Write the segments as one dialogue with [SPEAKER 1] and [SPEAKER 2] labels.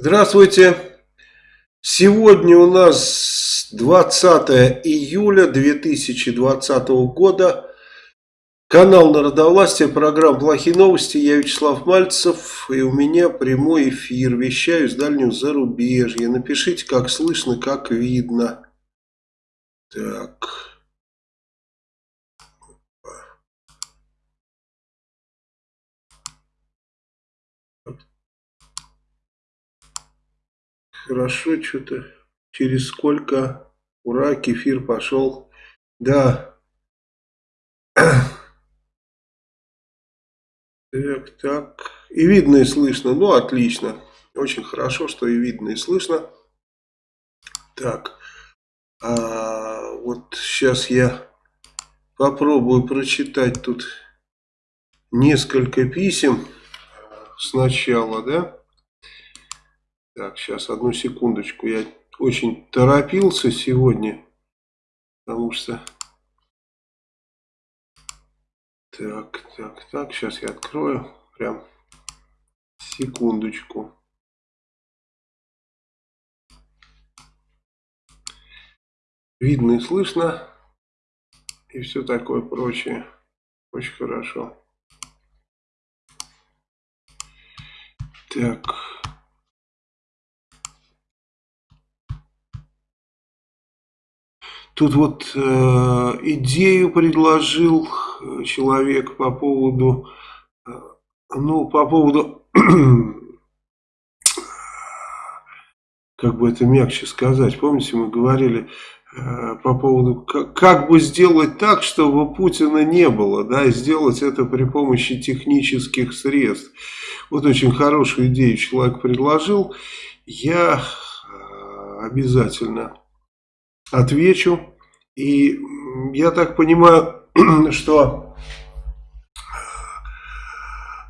[SPEAKER 1] Здравствуйте. Сегодня у нас 20 июля 2020 года. Канал Народовластия, программа «Плохие новости». Я Вячеслав Мальцев. И у меня прямой эфир. Вещаю с дальнего зарубежья. Напишите, как слышно, как видно. Так... Хорошо, что-то через сколько, ура, кефир пошел. Да. Так, так. И видно, и слышно. Ну, отлично. Очень хорошо, что и видно, и слышно. Так. А, вот сейчас я попробую прочитать тут несколько писем сначала, да? Так, сейчас одну секундочку. Я очень торопился сегодня, потому что... Так, так, так, сейчас я открою. Прям секундочку. Видно и слышно. И все такое прочее. Очень хорошо. Так. Тут вот э, идею предложил э, человек по поводу, э, ну, по поводу, как бы это мягче сказать, помните, мы говорили э, по поводу, как, как бы сделать так, чтобы Путина не было, да, и сделать это при помощи технических средств. Вот очень хорошую идею человек предложил, я э, обязательно отвечу. И я так понимаю, что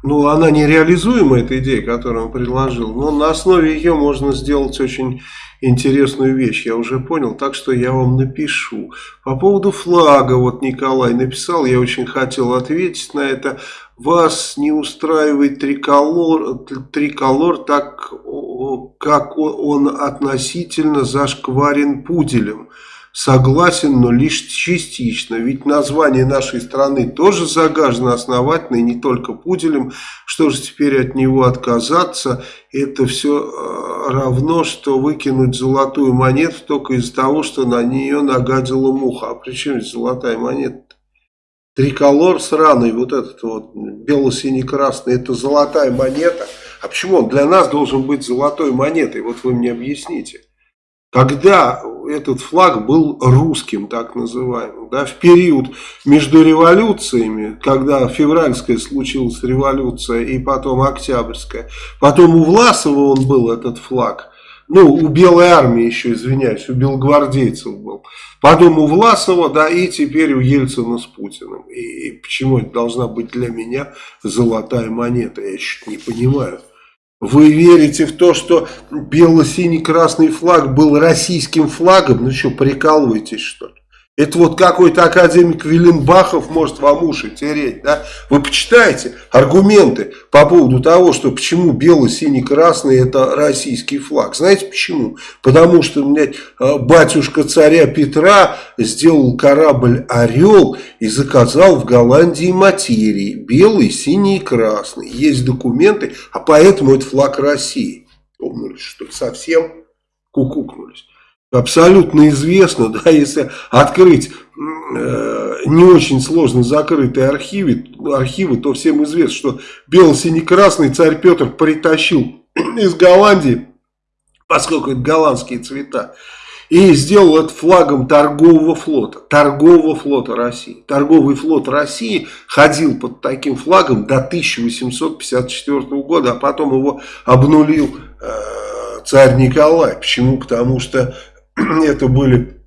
[SPEAKER 1] ну, она нереализуема, эта идея, которую он предложил, но на основе ее можно сделать очень интересную вещь, я уже понял, так что я вам напишу. По поводу флага, вот Николай написал, я очень хотел ответить на это. Вас не устраивает триколор, триколор так, как он относительно зашкварен пуделем. Согласен, но лишь частично, ведь название нашей страны тоже загажено основательно, и не только пуделем. Что же теперь от него отказаться? Это все э, равно, что выкинуть золотую монету только из-за того, что на нее нагадила муха. А при чем золотая монета? Триколор сраный, вот этот вот бело-синий-красный, это золотая монета. А почему он для нас должен быть золотой монетой? Вот вы мне объясните. Когда этот флаг был русским, так называемым, да, в период между революциями, когда февральская случилась революция и потом октябрьская, потом у Власова он был, этот флаг, ну, у Белой армии еще, извиняюсь, у белогвардейцев был, потом у Власова, да, и теперь у Ельцина с Путиным. И, и почему это должна быть для меня золотая монета, я чуть не понимаю. Вы верите в то, что бело-синий-красный флаг был российским флагом? Ну что, прикалываетесь что ли? Это вот какой-то академик Виленбахов может вам уши тереть, да? Вы почитайте аргументы по поводу того, что почему бело-синий-красный это российский флаг. Знаете почему? Потому что, блядь, а, батюшка царя Петра сделал корабль «Орел» и заказал в Голландии материи. Белый, синий и красный. Есть документы, а поэтому это флаг России. Умнулись, что совсем кукукнулись абсолютно известно, да, если открыть э, не очень сложно закрытые архивы, архивы, то всем известно, что бело-синий-красный царь Петр притащил из Голландии, поскольку это голландские цвета, и сделал это флагом торгового флота, торгового флота России. Торговый флот России ходил под таким флагом до 1854 года, а потом его обнулил э, царь Николай. Почему? Потому что это были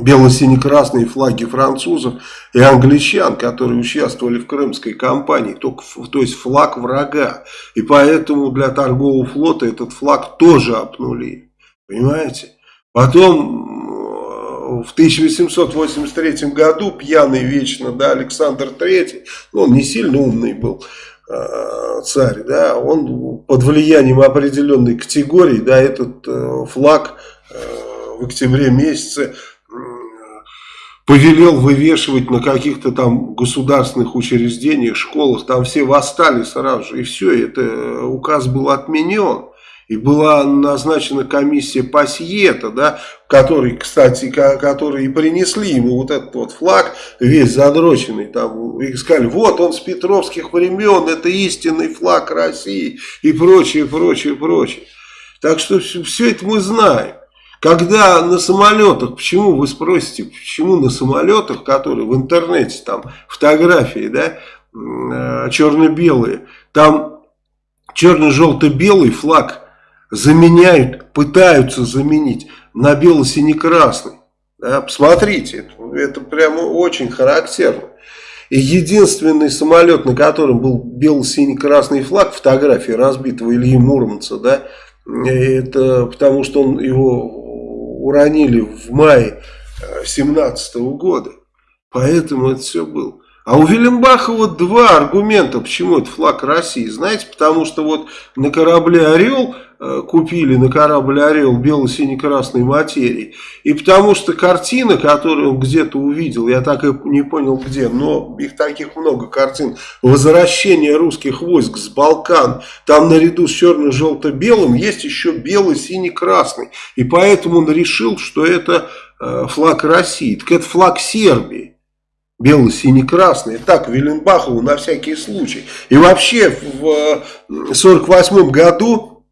[SPEAKER 1] бело-сине-красные флаги французов и англичан, которые участвовали в крымской кампании, только, то есть флаг врага. И поэтому для торгового флота этот флаг тоже обнули. Понимаете? Потом в 1883 году пьяный вечно да, Александр III, ну, он не сильно умный был, э, царь, да, он под влиянием определенной категории, да, этот э, флаг в октябре месяце повелел вывешивать на каких-то там государственных учреждениях, школах, там все восстали сразу же, и все, это указ был отменен. И была назначена комиссия Пассиета, да, который, кстати, которые принесли ему вот этот вот флаг, весь задроченный, там, и сказали, вот он с петровских времен, это истинный флаг России, и прочее, прочее, прочее. Так что все это мы знаем. Когда на самолетах, почему вы спросите, почему на самолетах, которые в интернете, там фотографии, да, э, черно-белые, там черно-желто-белый флаг заменяют, пытаются заменить на бело-сине-красный. Да, посмотрите, это, это прямо очень характерно. И единственный самолет, на котором был бело-синий-красный флаг, фотографии разбитого Ильи Муромца, да, это потому что он его уронили в мае 17 -го года. Поэтому это все было. А у Вильямбахова два аргумента, почему это флаг России. Знаете, потому что вот на корабле «Орел» э, купили на корабль «Орел» бело-сине-красной материи. И потому что картина, которую он где-то увидел, я так и не понял где, но их таких много картин, возвращение русских войск с Балкан, там наряду с черно-желто-белым есть еще бело-сине-красный. И поэтому он решил, что это э, флаг России. Так это флаг Сербии бело-сине-красные. Так, Виленбахову на всякий случай. И вообще в 1948 году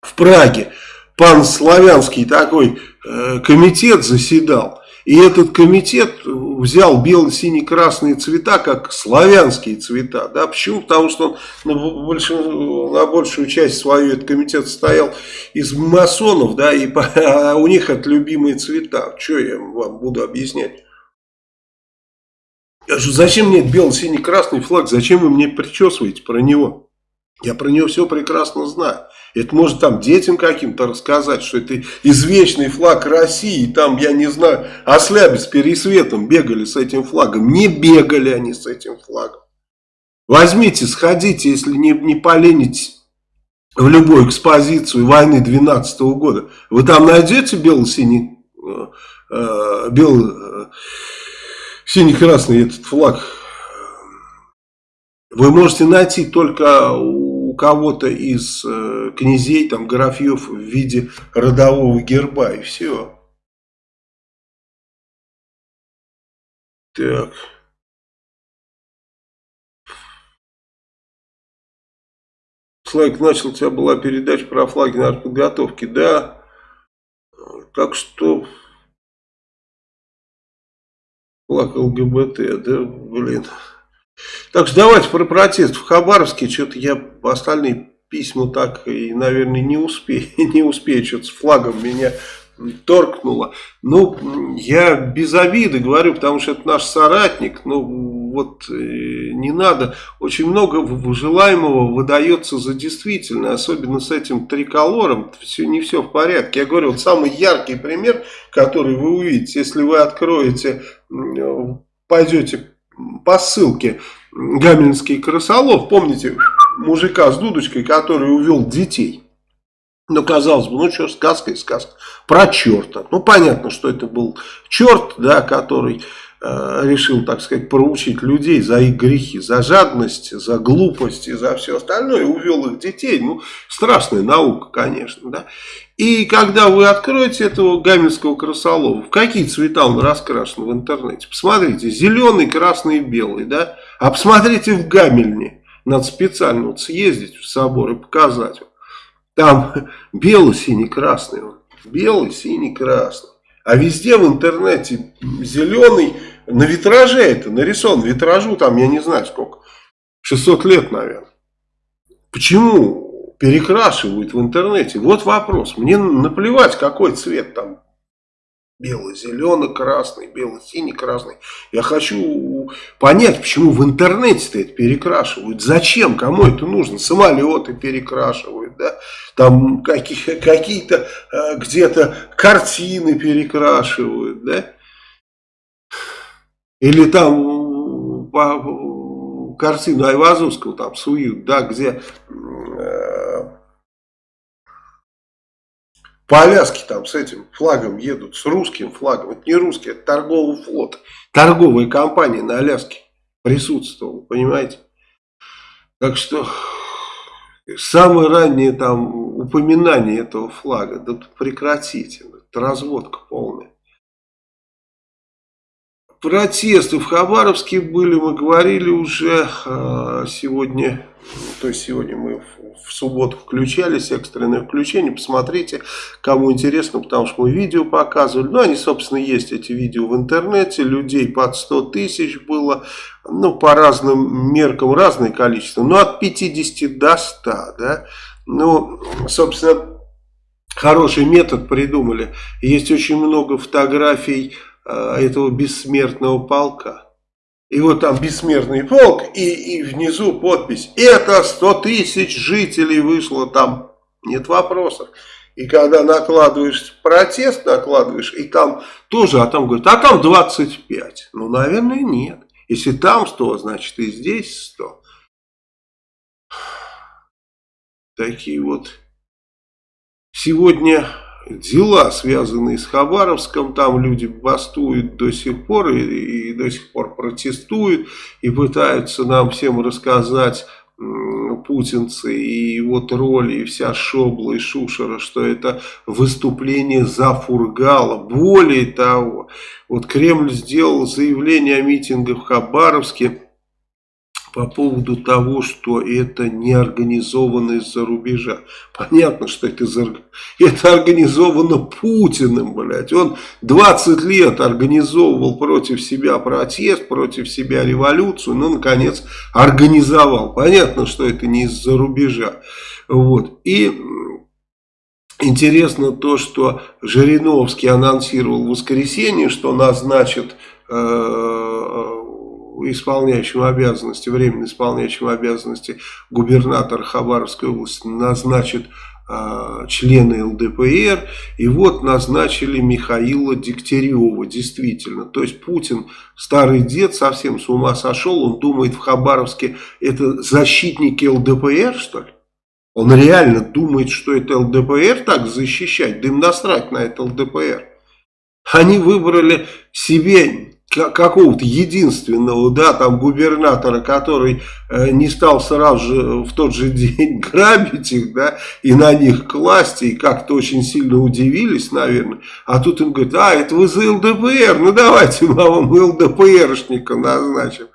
[SPEAKER 1] в Праге пан Славянский такой э, комитет заседал. И этот комитет взял бело-сине-красные цвета как славянские цвета. Да? Почему? Потому что он на, большую, на большую часть свою этот комитет состоял из масонов, да, и а у них это любимые цвета. Что я вам буду объяснять? Зачем мне бело-синий-красный флаг, зачем вы мне причесываете про него? Я про него все прекрасно знаю. Это может там детям каким-то рассказать, что это извечный флаг России. И там, я не знаю, осляби с пересветом бегали с этим флагом. Не бегали они с этим флагом. Возьмите, сходите, если не, не поленитесь в любую экспозицию войны 12 -го года. Вы там найдете бело-синий, э, э, белый... Синий-красный этот флаг вы можете найти только у кого-то из э, князей, там, графьев в виде родового герба и все. Так. Слайк начал, у тебя была передача про флаги на подготовке, да. Так что флаг ЛГБТ, да, блин. Так что давайте про протест в Хабаровске. Что-то я остальные письма так и, наверное, не успею, не успею, что-то с флагом меня торкнуло. Ну, я без обиды говорю, потому что это наш соратник. Ну, вот э, не надо. Очень много желаемого выдается за действительно, особенно с этим триколором. Все, не все в порядке. Я говорю, вот самый яркий пример, который вы увидите, если вы откроете, пойдете по ссылке Гамельнский крысолов, помните мужика с дудочкой, который увел детей. Ну, казалось бы, ну что, сказка и сказка. Про черта. Ну, понятно, что это был черт, да, который э, решил, так сказать, проучить людей за их грехи, за жадность, за глупость и за все остальное. Увел их детей. Ну, страшная наука, конечно, да. И когда вы откроете этого гамельского красолова, в какие цвета он раскрашен в интернете? Посмотрите, зеленый, красный и белый, да. А посмотрите в Гамельне. Надо специально вот съездить в собор и показать. Там белый, синий, красный. Белый, синий, красный. А везде в интернете зеленый, на витраже это нарисован. Витражу там, я не знаю сколько, 600 лет, наверное. Почему перекрашивают в интернете? Вот вопрос. Мне наплевать, какой цвет там Белый, зеленый, красный, белый, синий, красный. Я хочу понять, почему в интернете-то это перекрашивают. Зачем? Кому это нужно? Самолеты перекрашивают, да? Там какие-то э, где-то картины перекрашивают, да? Или там картину Айвазовского там суют, да, где э, по Аляске там с этим флагом едут, с русским флагом. Это не русский, это торговый флот. Торговая компания на Аляске присутствовала, понимаете? Так что самое раннее там упоминание этого флага, да прекратите, это разводка полная. Протесты в Хабаровске были, мы говорили уже а, сегодня, то есть сегодня мы в субботу включались, экстренное включение, посмотрите, кому интересно, потому что мы видео показывали, ну они, собственно, есть эти видео в интернете, людей под 100 тысяч было, ну по разным меркам разное количество, но от 50 до 100, да, ну, собственно, хороший метод придумали, есть очень много фотографий, этого бессмертного полка. И вот там бессмертный полк, и, и внизу подпись. Это 100 тысяч жителей вышло там. Нет вопросов. И когда накладываешь протест, накладываешь, и там тоже, а там говорят, а там 25. Ну, наверное, нет. Если там 100, значит и здесь 100. Такие вот. Сегодня дела, связанные с Хабаровском, там люди бастуют до сих пор и, и до сих пор протестуют и пытаются нам всем рассказать путинцы и его тролли, и вся шобла и шушера, что это выступление за Фургала. Более того, вот Кремль сделал заявление о митингах в Хабаровске, по поводу того, что это не организовано из-за рубежа. Понятно, что это, из это организовано Путиным, блядь. Он 20 лет организовывал против себя протест, против себя революцию, но, наконец, организовал. Понятно, что это не из-за рубежа. Вот. И интересно то, что Жириновский анонсировал в воскресенье, что назначит... Э, исполняющим обязанности, временно исполняющим обязанности губернатор Хабаровской области назначит э, члены ЛДПР. И вот назначили Михаила Дегтярева, действительно. То есть Путин, старый дед, совсем с ума сошел. Он думает в Хабаровске, это защитники ЛДПР, что ли? Он реально думает, что это ЛДПР так защищать, да им насрать на это ЛДПР. Они выбрали себе какого-то единственного, да, там губернатора, который э, не стал сразу же в тот же день грабить их, да, и на них класть, и как-то очень сильно удивились, наверное. А тут им говорят, а, это вы за ЛДПР, ну давайте мы вам ЛДПРшника назначим.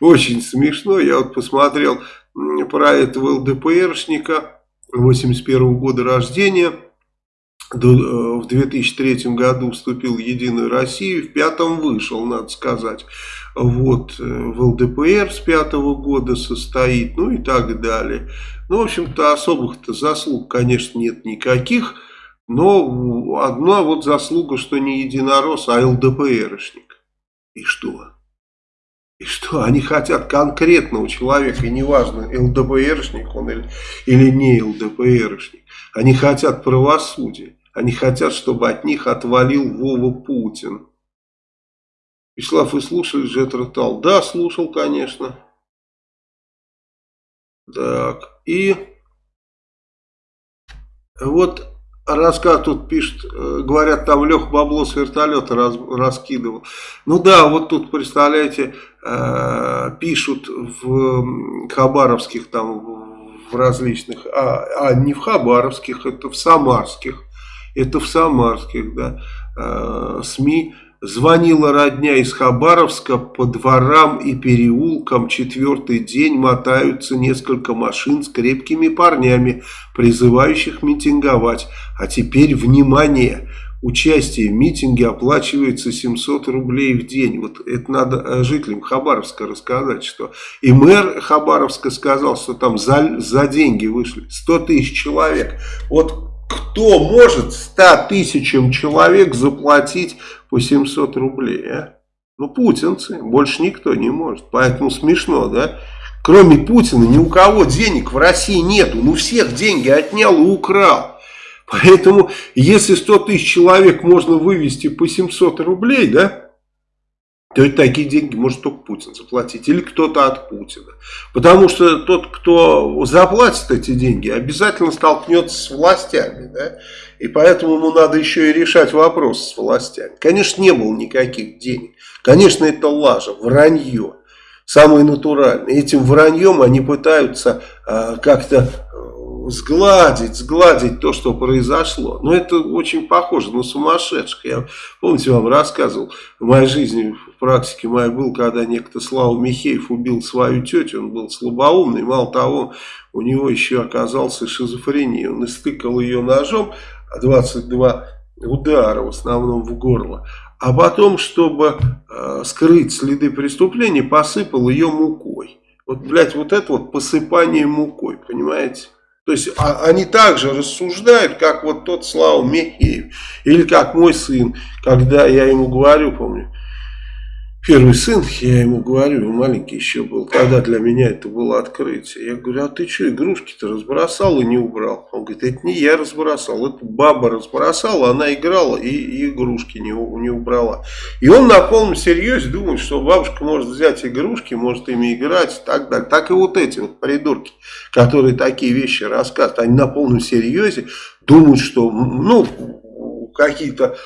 [SPEAKER 1] Очень смешно, я вот посмотрел про этого ЛДПРшника 81 года рождения, в 2003 году вступил в Единую Россию, в пятом вышел, надо сказать. Вот, э, в ЛДПР с пятого года состоит, ну и так далее. Ну, в общем-то, особых-то заслуг, конечно, нет никаких, но одна вот заслуга, что не единорос, а ЛДПРшник. И что? И что? Они хотят конкретного человека, и неважно, ЛДПРшник он или, или не ЛДПРшник. Они хотят правосудия. Они хотят, чтобы от них отвалил Вова Путин. Вячеслав, вы слушали Джет Ротал? Да, слушал, конечно. Так, и вот рассказ тут пишет, э, говорят, там Лех бабло с вертолета раз, раскидывал. Ну да, вот тут, представляете, э, пишут в хабаровских там, в различных, а, а не в хабаровских, это в самарских это в самарских да, э, СМИ, звонила родня из Хабаровска по дворам и переулкам. Четвертый день мотаются несколько машин с крепкими парнями, призывающих митинговать. А теперь внимание! Участие в митинге оплачивается 700 рублей в день. Вот это надо э, жителям Хабаровска рассказать, что и мэр Хабаровска сказал, что там за, за деньги вышли 100 тысяч человек. Вот кто может 100 тысячам человек заплатить по 700 рублей, а? Ну, путинцы, больше никто не может. Поэтому смешно, да? Кроме Путина ни у кого денег в России нету. Ну, всех деньги отнял и украл. Поэтому, если 100 тысяч человек можно вывести по 700 рублей, да? То есть такие деньги может только Путин заплатить или кто-то от Путина. Потому что тот, кто заплатит эти деньги, обязательно столкнется с властями. Да? И поэтому ему надо еще и решать вопрос с властями. Конечно, не было никаких денег. Конечно, это лажа, вранье. Самое натуральное. Этим враньем они пытаются э, как-то сгладить, сгладить то, что произошло. Но это очень похоже на сумасшедших. Я, помните, вам рассказывал, в моей жизни, в практике моей был, когда некто Слава Михеев убил свою тетю, он был слабоумный, мало того, у него еще оказался шизофрения. Он истыкал ее ножом, 22 удара, в основном в горло. А потом, чтобы э, скрыть следы преступления, посыпал ее мукой. Вот, блядь, вот это вот посыпание мукой, понимаете? То есть а, они также рассуждают, как вот тот Слава Мехеев. Или как мой сын, когда я ему говорю, помню, Первый сын, я ему говорю, маленький еще был, тогда для меня это было открытие. Я говорю, а ты что, игрушки-то разбросал и не убрал? Он говорит, это не я разбросал, это баба разбросала, она играла и, и игрушки не, не убрала. И он на полном серьезе думает, что бабушка может взять игрушки, может ими играть и так далее. Так и вот эти вот придурки, которые такие вещи рассказывают, они на полном серьезе думают, что, ну, какие-то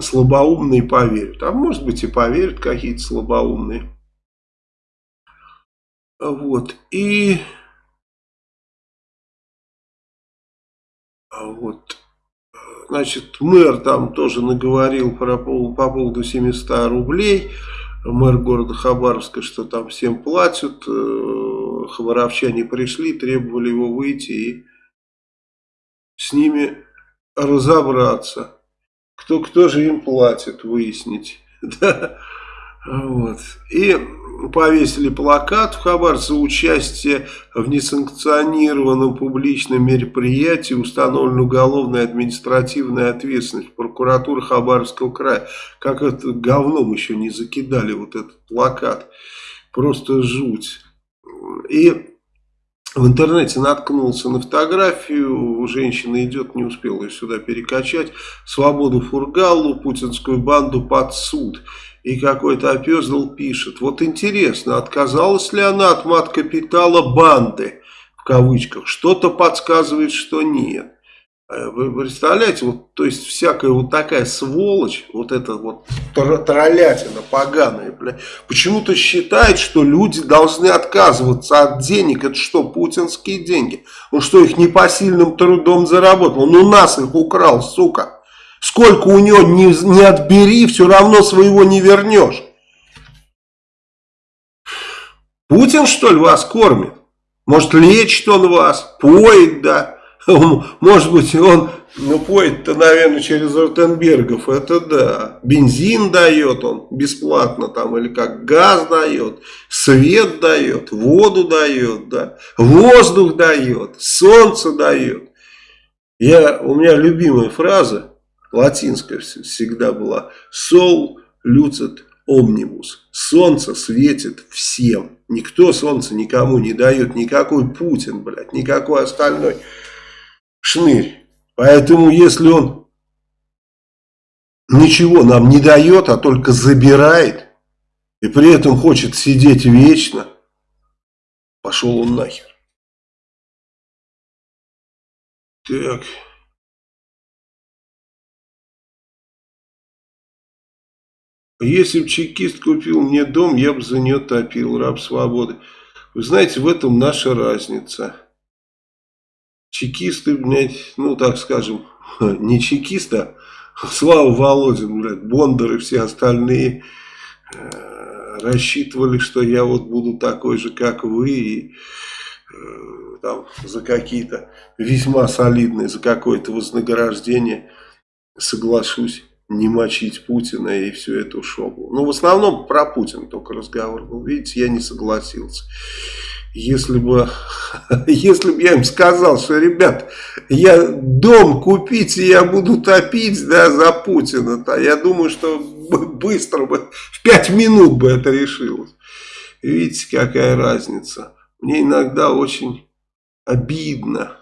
[SPEAKER 1] слабоумные поверят. А может быть и поверят какие-то слабоумные. Вот. И вот. Значит, мэр там тоже наговорил про, по поводу 700 рублей. Мэр города Хабаровска, что там всем платят. Э, хабаровчане пришли, требовали его выйти и с ними разобраться кто, кто же им платит, выяснить. Да. Вот. И повесили плакат в Хабарце участие в несанкционированном публичном мероприятии установлена уголовная административная ответственность прокуратуры Хабаровского края. Как это говном еще не закидали вот этот плакат. Просто жуть. И в интернете наткнулся на фотографию, женщина идет, не успела ее сюда перекачать, свободу Фургалу, путинскую банду под суд. И какой-то опездал пишет, вот интересно, отказалась ли она от мат-капитала банды, в кавычках, что-то подсказывает, что нет. Э, вы представляете, вот, то есть всякая вот такая сволочь, вот эта вот троллятина поганая, почему-то считает, что люди должны отказываться от денег. Это что, путинские деньги? Он что, их непосильным трудом заработал? Он у нас их украл, сука. Сколько у него не, не отбери, все равно своего не вернешь. Путин, что ли, вас кормит? Может, лечит он вас, поет, да? Может быть, он ну, поет-то, наверное, через Ротенбергов, это да. Бензин дает он бесплатно там, или как газ дает, свет дает, воду дает, да, воздух дает, солнце дает. Я, у меня любимая фраза, латинская всегда была, «Сол люцит омнибус». Солнце светит всем. Никто солнце никому не дает, никакой Путин, блядь, никакой остальной шнырь. Поэтому если он ничего нам не дает, а только забирает, и при этом хочет сидеть вечно, пошел он нахер. Так. Если бы чекист купил мне дом, я бы за нее топил, раб свободы. Вы знаете, в этом наша разница чекисты, блядь, ну так скажем, не чекиста, Слава Володин, блядь, Бондар и все остальные э, рассчитывали, что я вот буду такой же, как вы, и э, там за какие-то весьма солидные, за какое-то вознаграждение соглашусь не мочить Путина и всю эту шоблу. Ну, в основном про Путина только разговор был. Видите, я не согласился если бы, если бы я им сказал, что, ребят, я дом купить, и я буду топить да, за Путина, то я думаю, что быстро бы, в пять минут бы это решилось. Видите, какая разница. Мне иногда очень обидно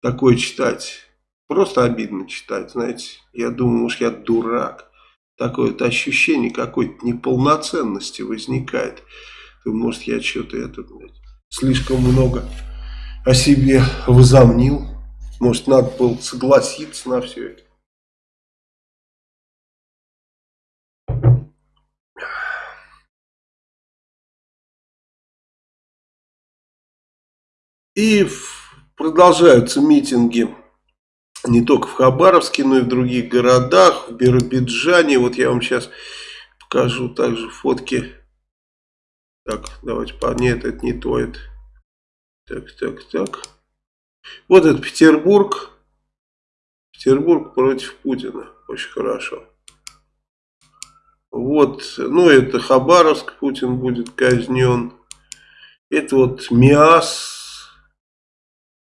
[SPEAKER 1] такое читать. Просто обидно читать, знаете. Я думаю, уж я дурак. такое вот ощущение какой-то неполноценности возникает. Может, я что-то это, слишком много о себе возомнил. Может, надо было согласиться на все это. И продолжаются митинги не только в Хабаровске, но и в других городах, в Биробиджане. Вот я вам сейчас покажу также фотки. Так, давайте, по... нет, это не то, это... Так, так, так. Вот это Петербург. Петербург против Путина. Очень хорошо. Вот, ну это Хабаровск, Путин будет казнен. Это вот МИАС,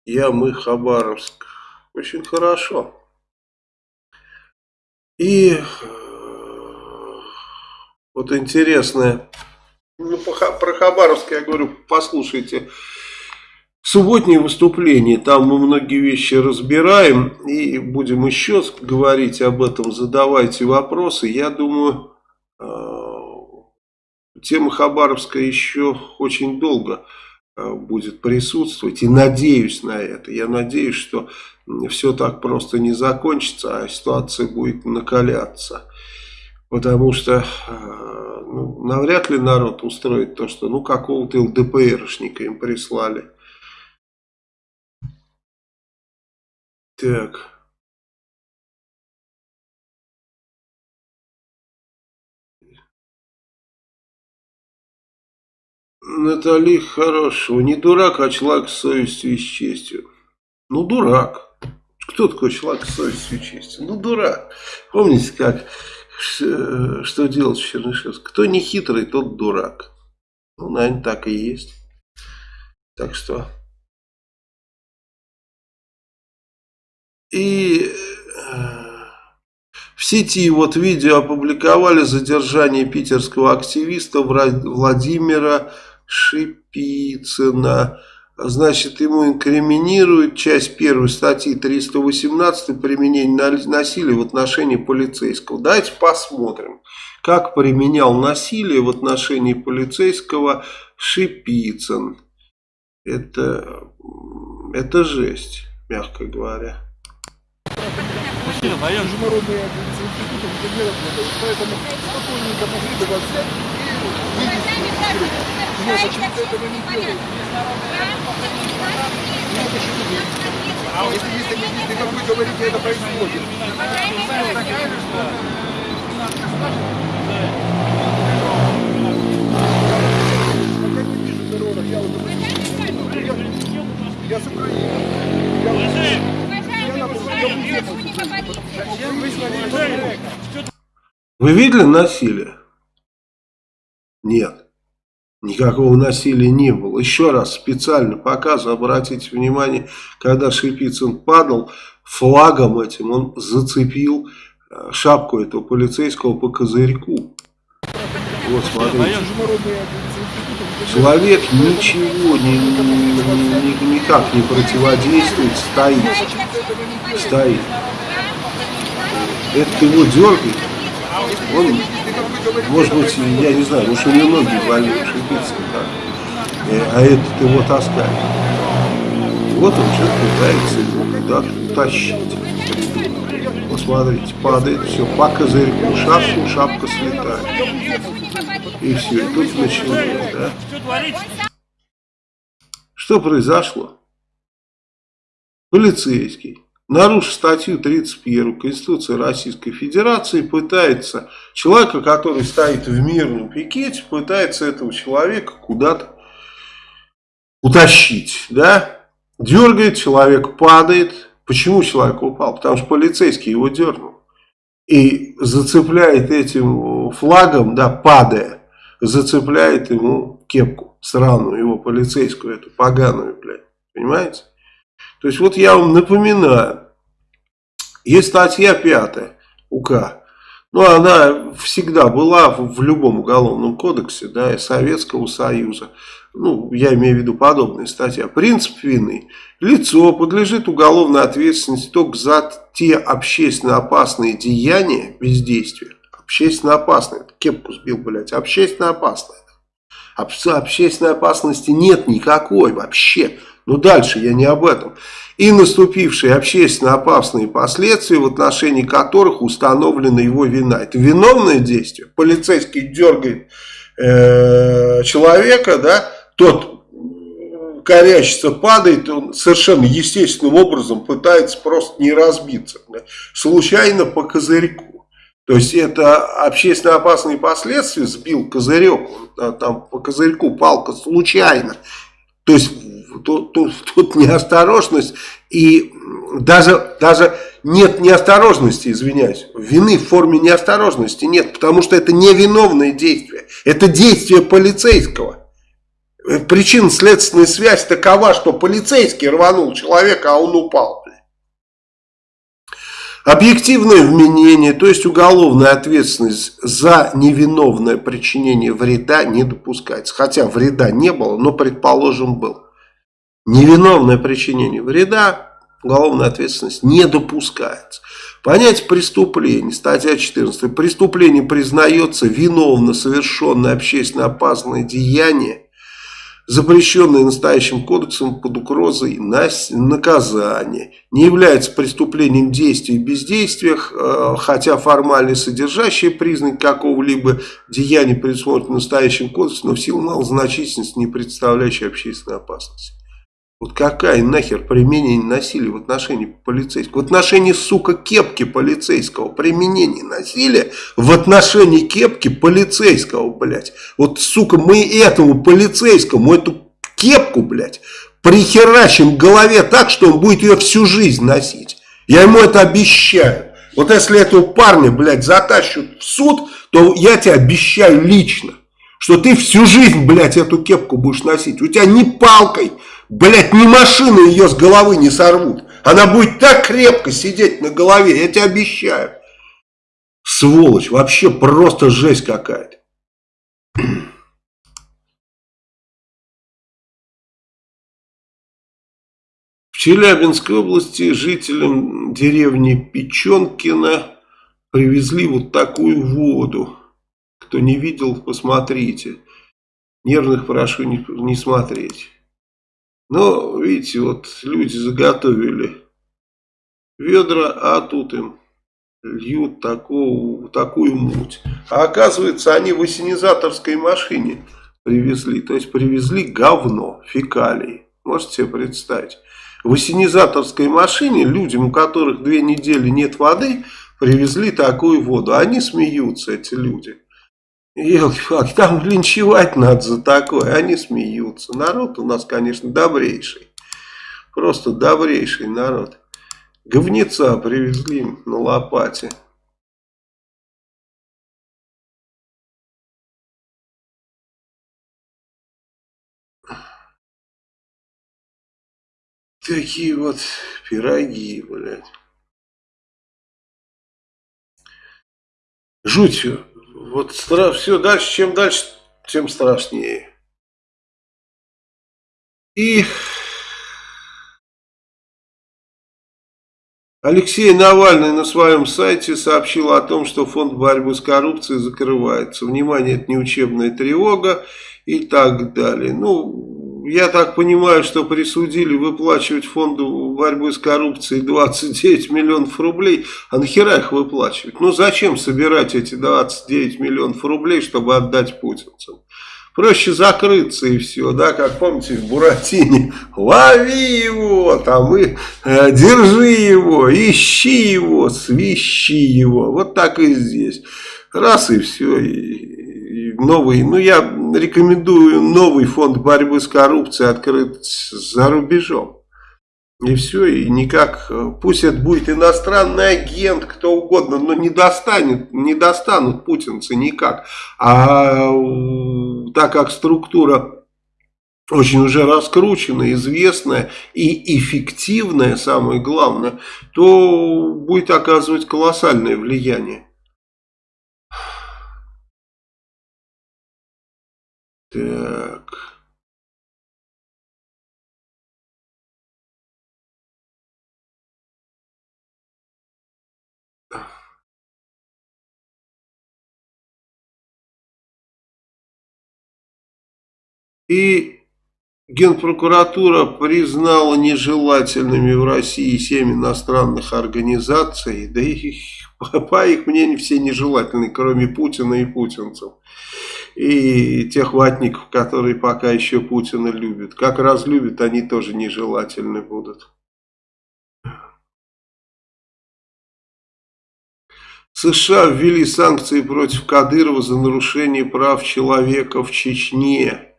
[SPEAKER 1] я, мы, Хабаровск. Очень хорошо. И э, вот интересное, ну, про Хабаровск я говорю, послушайте, субботнее выступление, там мы многие вещи разбираем и будем еще говорить об этом, задавайте вопросы. Я думаю, э, тема Хабаровска еще очень долго э, будет присутствовать и надеюсь на это. Я надеюсь, что все так просто не закончится, а ситуация будет накаляться. Потому что ну, навряд ли народ устроит то, что ну какого-то ЛДПРшника им прислали. Так. Натали хорошего. Не дурак, а человек с совестью и с честью. Ну, дурак. Кто такой человек с совестью и честью? Ну, дурак. Помните, как, что делать в Чернышевске? Кто не хитрый, тот дурак. Ну, наверное, так и есть. Так что... И э, в сети вот видео опубликовали задержание питерского активиста Владимира Шипицына. Значит, ему инкриминируют часть первой статьи 318 применение насилия в отношении полицейского. Давайте посмотрим, как применял насилие в отношении полицейского Шипицын. Это, это жесть, мягко говоря. Международные институты поэтому спокойненько могли бы вас взять и вывести Вы видели насилие? Нет. Никакого насилия не было. Еще раз специально показываю, обратите внимание, когда Шипицын падал, флагом этим он зацепил э, шапку этого полицейского по козырьку. Вот смотрите. Человек ничего не, ни, никак не противодействует, стоит. Стоит. Это его дергает. Он может быть, я не знаю, может у него ноги болели, шипится так. Э, а этот его таскает. Вот он что-то пытается его куда-то утащить. Посмотрите, падает, все, по козырьку, шапку, шапка слетает. И все, и тут началось, да? Что произошло? Полицейский нарушив статью 31 Конституции Российской Федерации, пытается, человека, который стоит в мирном пикете, пытается этого человека куда-то утащить, да, дергает, человек падает. Почему человек упал? Потому что полицейский его дернул. И зацепляет этим флагом, да, падая, зацепляет ему кепку сраную, его полицейскую, эту поганую, блядь. Понимаете? То есть вот я вам напоминаю, есть статья 5 УК, ну она всегда была в, в любом уголовном кодексе, да, и Советского Союза, ну я имею в виду подобные статья. Принцип вины. Лицо подлежит уголовной ответственности только за те общественно опасные деяния, бездействия, Общественно опасный. Кепку сбил, блядь. Общественно опасный. Об, общественной опасности нет никакой вообще. Но дальше я не об этом. И наступившие общественно опасные последствия, в отношении которых установлена его вина. Это виновное действие. Полицейский дергает э, человека, да, тот корячится, падает, он совершенно естественным образом пытается просто не разбиться. Да, случайно по козырьку. То есть это общественно опасные последствия, сбил козырек, там по козырьку палка случайно. То есть тут, тут, тут неосторожность и даже, даже нет неосторожности, извиняюсь, вины в форме неосторожности нет, потому что это невиновное действие, это действие полицейского. Причинно-следственная связь такова, что полицейский рванул человека, а он упал. Объективное вменение, то есть уголовная ответственность за невиновное причинение вреда не допускается. Хотя вреда не было, но предположим был. Невиновное причинение вреда, уголовная ответственность не допускается. Понятие преступления, статья 14. Преступление признается виновно совершенное общественно опасное деяние запрещенное настоящим кодексом под угрозой наказания. Не является преступлением действий и бездействиях, э, хотя формально содержащие признак какого-либо деяния предусмотрено настоящим кодексом, но в силу малозначительности не представляющей общественной опасности. Вот какая нахер применение насилия в отношении полицейского? В отношении, сука, кепки полицейского. Применение насилия в отношении кепки полицейского, блядь. Вот, сука, мы этому полицейскому, эту кепку, блядь, прихерачим голове так, что он будет ее всю жизнь носить. Я ему это обещаю. Вот если этого парня, блядь, затащут в суд, то я тебе обещаю лично, что ты всю жизнь, блядь, эту кепку будешь носить. У тебя не палкой Блять, ни машины ее с головы не сорвут. Она будет так крепко сидеть на голове, я тебе обещаю. Сволочь, вообще просто жесть какая-то. В Челябинской области жителям деревни Печенкина привезли вот такую воду. Кто не видел, посмотрите. Нервных прошу не, не смотреть. Но, видите, вот люди заготовили ведра, а тут им льют такую, такую муть. А оказывается, они в осенизаторской машине привезли. То есть привезли говно, фекалии. Можете себе представить. В осенизаторской машине людям, у которых две недели нет воды, привезли такую воду. Они смеются, эти люди. Елки-палки, там линчевать надо за такое, они смеются. Народ у нас, конечно, добрейший. Просто добрейший народ. Говнеца привезли на лопате. Такие вот пироги, блядь. Жуть вот все дальше, чем дальше, тем страшнее. И Алексей Навальный на своем сайте сообщил о том, что фонд борьбы с коррупцией закрывается. Внимание, это не учебная тревога и так далее. Ну, я так понимаю, что присудили выплачивать фонду борьбы с коррупцией 29 миллионов рублей. А нахера их выплачивать? Ну зачем собирать эти 29 миллионов рублей, чтобы отдать путинцам? Проще закрыться и все, да, как помните в Буратине, лови его, там и э, держи его, ищи его, свищи его, вот так и здесь. Раз и все, и, новый, ну я рекомендую новый фонд борьбы с коррупцией открыть за рубежом. И все, и никак, пусть это будет иностранный агент, кто угодно, но не достанет, не достанут путинцы никак. А так как структура очень уже раскрученная, известная и эффективная, самое главное, то будет оказывать колоссальное влияние. Так. И Генпрокуратура признала нежелательными в России семь иностранных организаций, да и по их мнению все нежелательные, кроме Путина и путинцев. И тех ватников, которые пока еще Путина любят. Как разлюбят, они тоже нежелательны будут. США ввели санкции против Кадырова за нарушение прав человека в Чечне.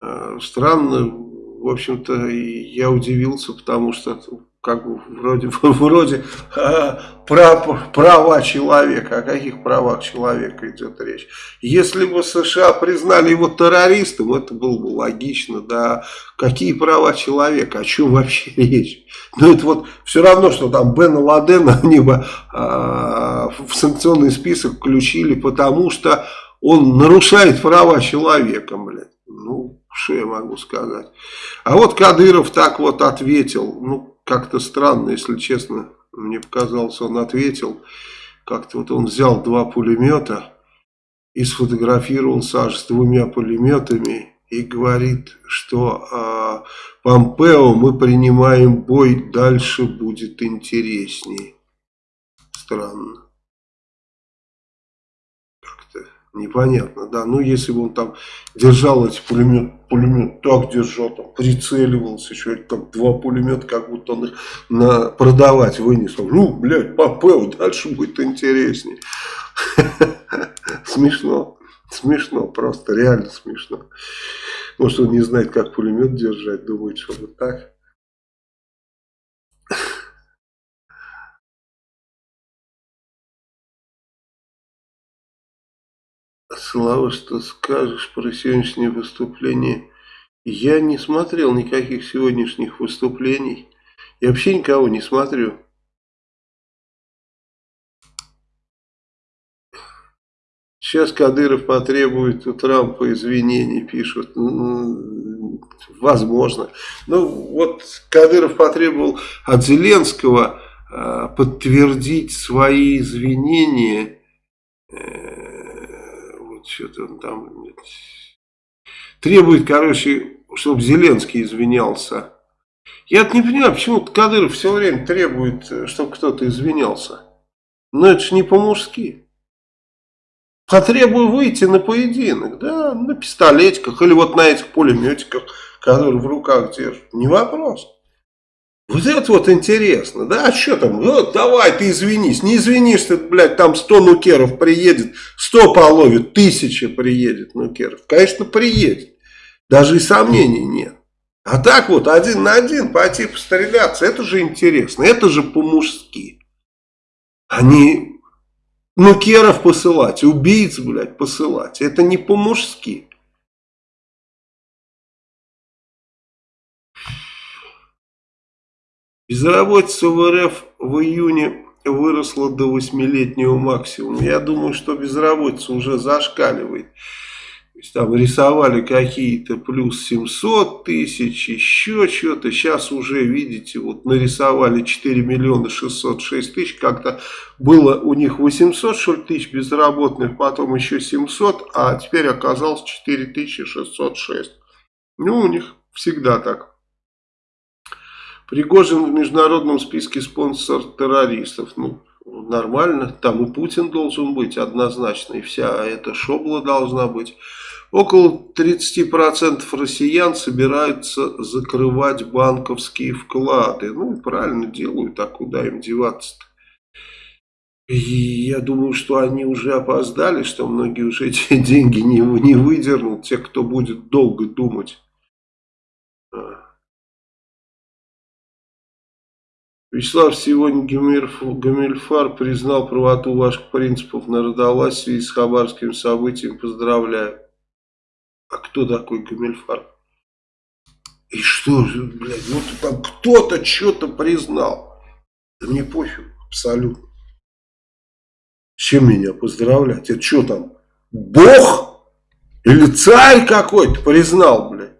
[SPEAKER 1] Э, странно, в общем-то, я удивился, потому что как бы вроде, вроде а, прав, права человека. О каких правах человека идет речь? Если бы США признали его террористом, это было бы логично. Да, какие права человека? О чем вообще речь? Ну, это вот все равно, что там Бена Ладена они бы а, в санкционный список включили, потому что он нарушает права человека, блядь. Ну, что я могу сказать? А вот Кадыров так вот ответил, ну, как-то странно, если честно, мне показалось, он ответил, как-то вот он взял два пулемета и сфотографировался аж с двумя пулеметами и говорит, что э, Помпео мы принимаем бой, дальше будет интереснее. Странно. Непонятно, да. Ну, если бы он там держал эти пулемет, пулемет так держал, там, прицеливался, еще там два пулемета, как будто он их на, продавать вынес. Ну, блядь, Попел, дальше будет интереснее. Смешно, смешно, просто реально смешно. Может, он не знает, как пулемет держать, думает, что вот так. Слава, что скажешь про сегодняшнее выступление? Я не смотрел никаких сегодняшних выступлений. Я вообще никого не смотрю. Сейчас Кадыров потребует у Трампа извинений, пишут. Возможно. Ну, вот Кадыров потребовал от Зеленского э, подтвердить свои извинения что-то он там требует, короче, чтобы Зеленский извинялся. Я не понимаю, почему Кадыров все время требует, э, чтобы кто-то извинялся. Но это же не по-мужски. Потребую выйти на поединок, да, на пистолетиках или вот на этих пулеметиках, которые в руках держат. Не вопрос. Вот это вот интересно, да, а что там, ну, давай ты извинись, не извинишься, блядь, там 100 нукеров приедет, 100 половит, тысяча приедет нукеров, конечно, приедет, даже и сомнений нет. А так вот, один на один пойти постреляться, это же интересно, это же по-мужски. Они нукеров посылать, убийц, блядь, посылать, это не по-мужски. Безработица в РФ в июне выросла до восьмилетнего максимума. Я думаю, что безработица уже зашкаливает. То есть там рисовали какие-то плюс 700 тысяч, еще что-то. Сейчас уже, видите, вот нарисовали 4 миллиона 606 тысяч. Как-то было у них 800 что тысяч безработных, потом еще 700, а теперь оказалось 4606. Ну, у них всегда так. Пригожин в международном списке спонсор террористов. Ну, нормально. Там и Путин должен быть однозначно. И вся эта шобла должна быть. Около 30% россиян собираются закрывать банковские вклады. Ну, правильно делают, а куда им деваться-то? Я думаю, что они уже опоздали, что многие уже эти деньги не, не выдернут, те, кто будет долго думать. Вячеслав, сегодня Гамильфар признал правоту ваших принципов в связи с хабарским событием. Поздравляю. А кто такой Гамильфар? И что блядь, вот там кто-то что-то признал. Да мне пофиг, абсолютно. Чем меня поздравлять? Это что там, бог? Или царь какой-то признал, блядь?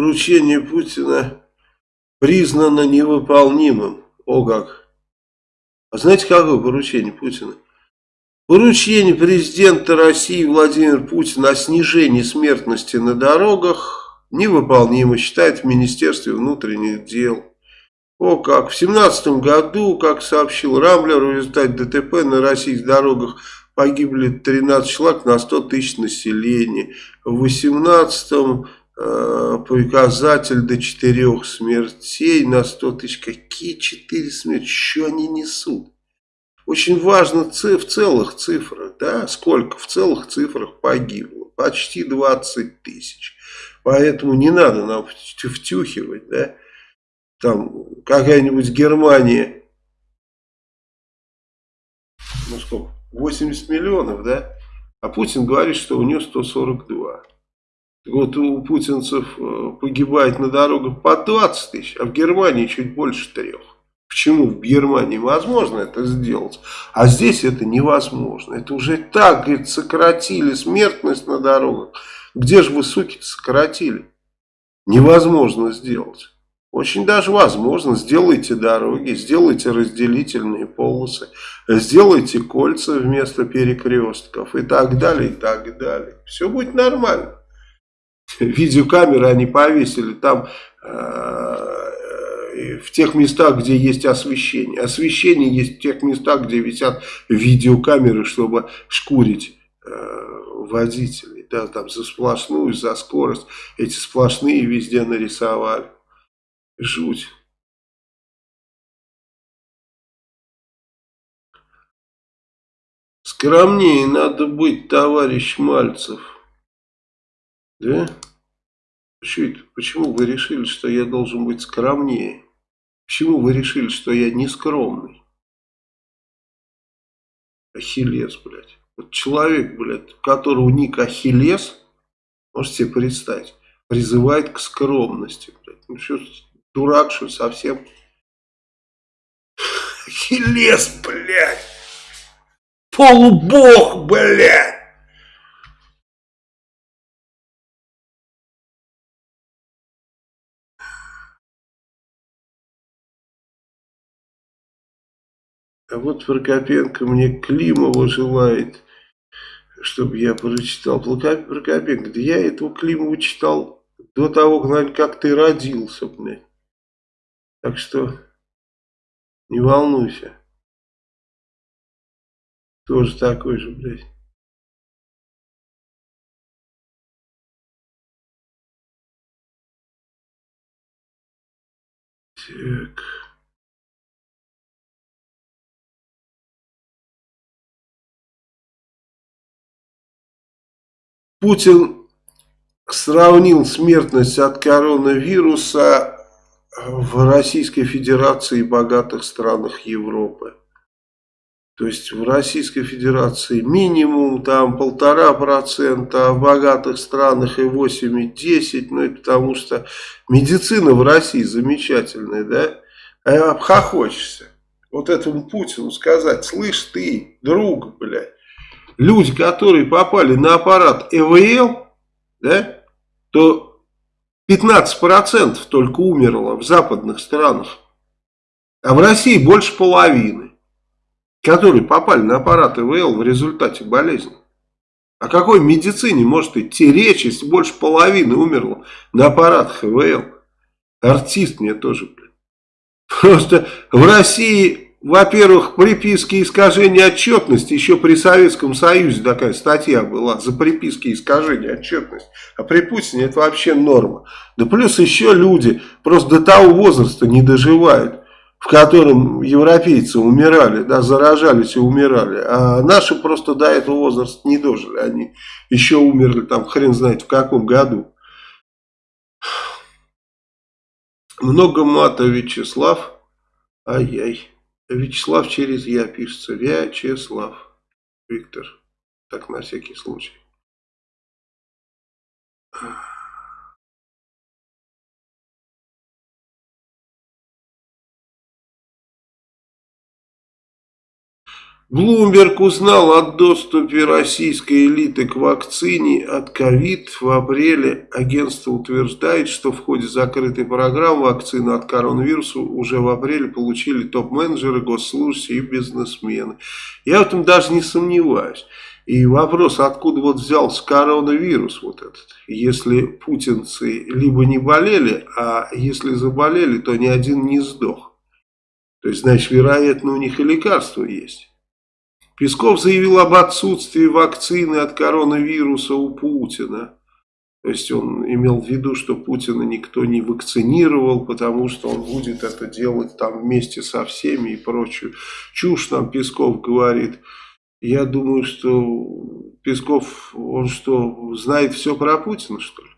[SPEAKER 1] Поручение Путина признано невыполнимым. О как! А знаете, какое поручение Путина? Поручение президента России Владимира Путина о снижении смертности на дорогах невыполнимо, считает в Министерстве внутренних дел. О как! В 2017 году, как сообщил Рамблер, в результате ДТП на российских дорогах погибли 13 человек на 100 тысяч населения. В 2018 э, показатель до 4 смертей на 100 тысяч. Какие 4 смерти? Что они несут? Очень важно в целых цифрах, да, сколько в целых цифрах погибло. Почти 20 тысяч. Поэтому не надо нам втюхивать, да там какая-нибудь Германия, ну сколько, 80 миллионов, да? А Путин говорит, что у нее 142. Вот у путинцев э, погибает на дорогах по 20 тысяч, а в Германии чуть больше трех. Почему в Германии возможно это сделать, а здесь это невозможно. Это уже так, говорит, сократили смертность на дорогах. Где же вы, суки, сократили? Невозможно сделать. Очень даже возможно. Сделайте дороги, сделайте разделительные полосы, сделайте кольца вместо перекрестков и так далее, и так далее. Все будет нормально. Видеокамеры они повесили там э, в тех местах, где есть освещение. Освещение есть в тех местах, где висят видеокамеры, чтобы шкурить э, водителей. Да, там за сплошную, за скорость. Эти сплошные везде нарисовали. Жуть. Скромнее надо быть, товарищ Мальцев. Да? Что это? Почему вы решили, что я должен быть скромнее? Почему вы решили, что я не скромный? Ахиллес, блядь. Вот человек, блядь, у которого ник Ахиллес, можете себе представить, призывает к скромности, блядь. Ну что Дурак, что совсем? Хилес, блядь! Полубог, блядь! А вот Прокопенко мне Климова желает, чтобы я прочитал. Прокопенко, да я этого Климова читал до того, как ты родился, блядь. Так что не волнуйся. Тоже такой же, блядь. Так. Путин сравнил смертность от коронавируса в Российской Федерации и богатых странах Европы. То есть в Российской Федерации минимум там полтора процента, а в богатых странах и 8,10, ну это потому что медицина в России замечательная, да? А обхохочешься. Вот этому Путину сказать, слышь ты, друг, блядь, люди, которые попали на аппарат ЭВЛ, да, то 15% только умерло в западных странах. А в России больше половины, которые попали на аппарат ИВЛ в результате болезни. О какой медицине может идти речь, если больше половины умерло на аппаратах ИВЛ? Артист мне тоже, блин. Просто в России во-первых, приписки искажения отчетности, еще при Советском Союзе такая статья была за приписки искажения отчетности, а при Путине это вообще норма. Да плюс еще люди просто до того возраста не доживают, в котором европейцы умирали, да, заражались и умирали, а наши просто до этого возраста не дожили, они еще умерли там хрен знает в каком году. Много мата, Вячеслав, ай-яй. Вячеслав через Я пишется. Вячеслав. Виктор. Так на всякий случай. Блумберг узнал о доступе российской элиты к вакцине от ковид в апреле. Агентство утверждает, что в ходе закрытой программы вакцины от коронавируса уже в апреле получили топ-менеджеры, госслужащие и бизнесмены. Я в этом даже не сомневаюсь. И вопрос, откуда вот взялся коронавирус вот этот, если путинцы либо не болели, а если заболели, то ни один не сдох. То есть, значит, вероятно, у них и лекарство есть. Песков заявил об отсутствии вакцины от коронавируса у Путина. То есть он имел в виду, что Путина никто не вакцинировал, потому что он будет это делать там вместе со всеми и прочую чушь нам Песков говорит. Я думаю, что Песков, он что, знает все про Путина, что ли?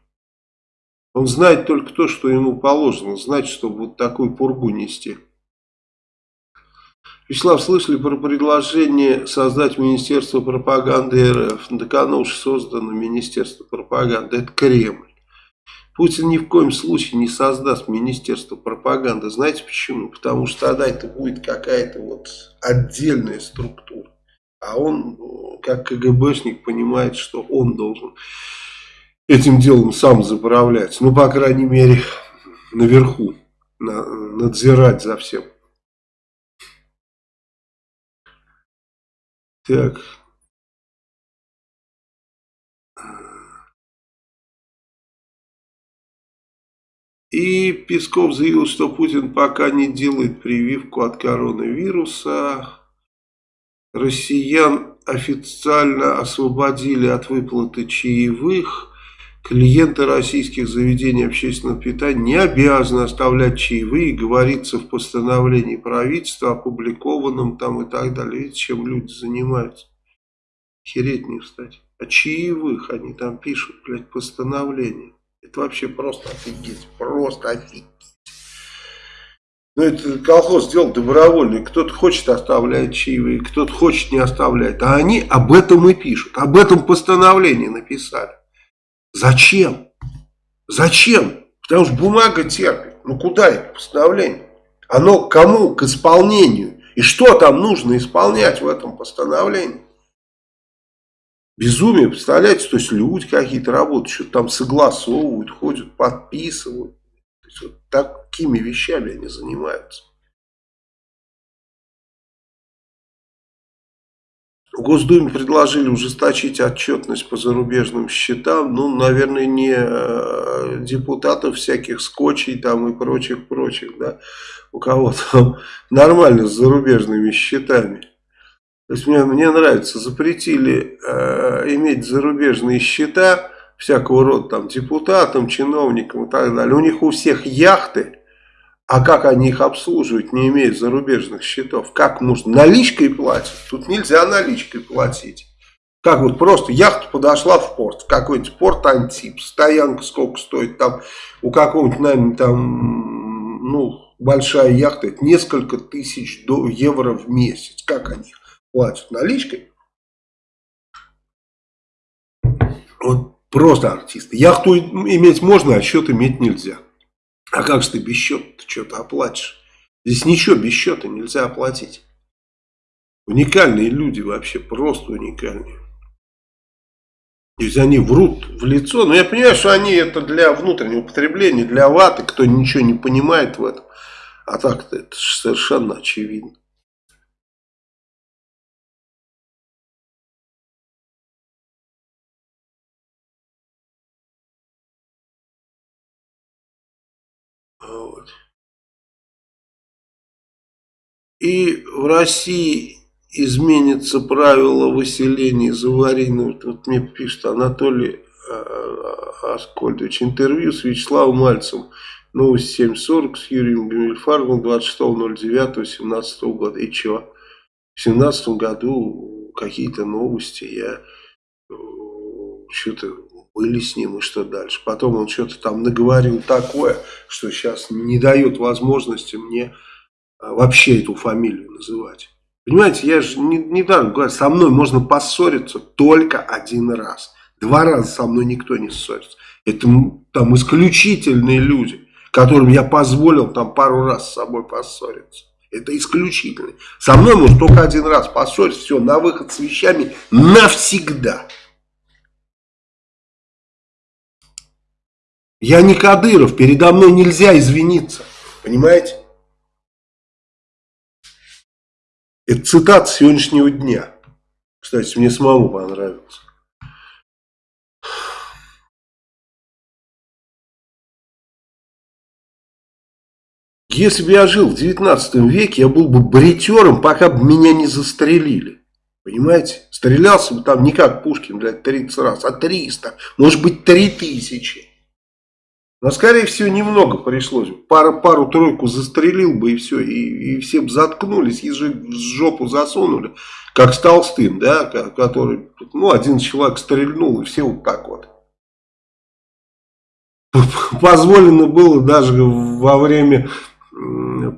[SPEAKER 1] Он знает только то, что ему положено знать, чтобы вот такую пургу нести. Вячеслав, слышали про предложение создать Министерство пропаганды РФ? Так оно уж создано, Министерство пропаганды. Это Кремль. Путин ни в коем случае не создаст Министерство пропаганды. Знаете почему? Потому что тогда это будет какая-то вот отдельная структура. А он, как КГБшник, понимает, что он должен этим делом сам заправлять. Ну, по крайней мере, наверху, надзирать за всем. Так. И Песков заявил, что Путин пока не делает прививку от коронавируса. Россиян официально освободили от выплаты чаевых. Клиенты российских заведений общественного питания не обязаны оставлять чаевые, говорится в постановлении правительства, опубликованном там и так далее. Видите, чем люди занимаются? Хереть не встать. А чаевых они там пишут, блядь, постановление. Это вообще просто офигеть, просто офигеть. Ну, это колхоз сделал добровольный. Кто-то хочет оставлять чаевые, кто-то хочет не оставлять. А они об этом и пишут. Об этом постановлении написали. Зачем? Зачем? Потому что бумага терпит. Ну куда это постановление? Оно кому? К исполнению. И что там нужно исполнять в этом постановлении? Безумие, представляете? То есть люди какие-то работают, что-то там согласовывают, ходят, подписывают. То есть вот такими вещами они занимаются. Госдуме предложили ужесточить отчетность по зарубежным счетам. Ну, наверное, не э, депутатов всяких скотчей там и прочих-прочих, да, у кого там нормально с зарубежными счетами. То есть мне, мне нравится, запретили э, иметь зарубежные счета всякого рода там депутатам, чиновникам и так далее. У них у всех яхты а как они их обслуживают, не имеют зарубежных счетов? Как можно? Наличкой платят? Тут нельзя наличкой платить. Как вот просто яхта подошла в порт, в какой-нибудь порт Антип, стоянка сколько стоит там, у какого-нибудь, наверное, там, ну, большая яхта, это несколько тысяч евро в месяц. Как они платят? Наличкой? Вот просто артисты. Яхту иметь можно, а счет иметь нельзя. А как же ты без счета что-то оплатишь? Здесь ничего без счета нельзя оплатить. Уникальные люди вообще, просто уникальные. То есть они врут в лицо. Но я понимаю, что они это для внутреннего потребления, для ваты, кто ничего не понимает в этом. А так-то это совершенно очевидно. Вот. И в России изменится правило выселения из аварийного. Вот мне пишет Анатолий а, Аскольдович. Интервью с Вячеславом Мальцем. Новость 7.40 с Юрием Гамильфарбом 26.09.17 года. И что? В 17 году какие-то новости. Я э, что-то были с ним и что дальше. Потом он что-то там наговорил такое, что сейчас не дает возможности мне а, вообще эту фамилию называть. Понимаете, я же не, не даром говорю, со мной можно поссориться только один раз. Два раза со мной никто не ссорится. Это там исключительные люди, которым я позволил там пару раз с собой поссориться. Это исключительный. Со мной может только один раз поссориться, все, на выход с вещами навсегда. Я не Кадыров, передо мной нельзя извиниться. Понимаете? Это цитата сегодняшнего дня. Кстати, мне самому понравился. Если бы я жил в 19 веке, я был бы бритером, пока бы меня не застрелили. Понимаете? Стрелялся бы там не как Пушкин, блядь, 30 раз, а 300, может быть 3000. Но, скорее всего, немного пришлось. Пару, пару-тройку застрелил бы и все. И, и все бы заткнулись, ежи в жопу засунули. Как с Толстым, да, который, ну, один человек стрельнул, и все вот так вот. Позволено было даже во время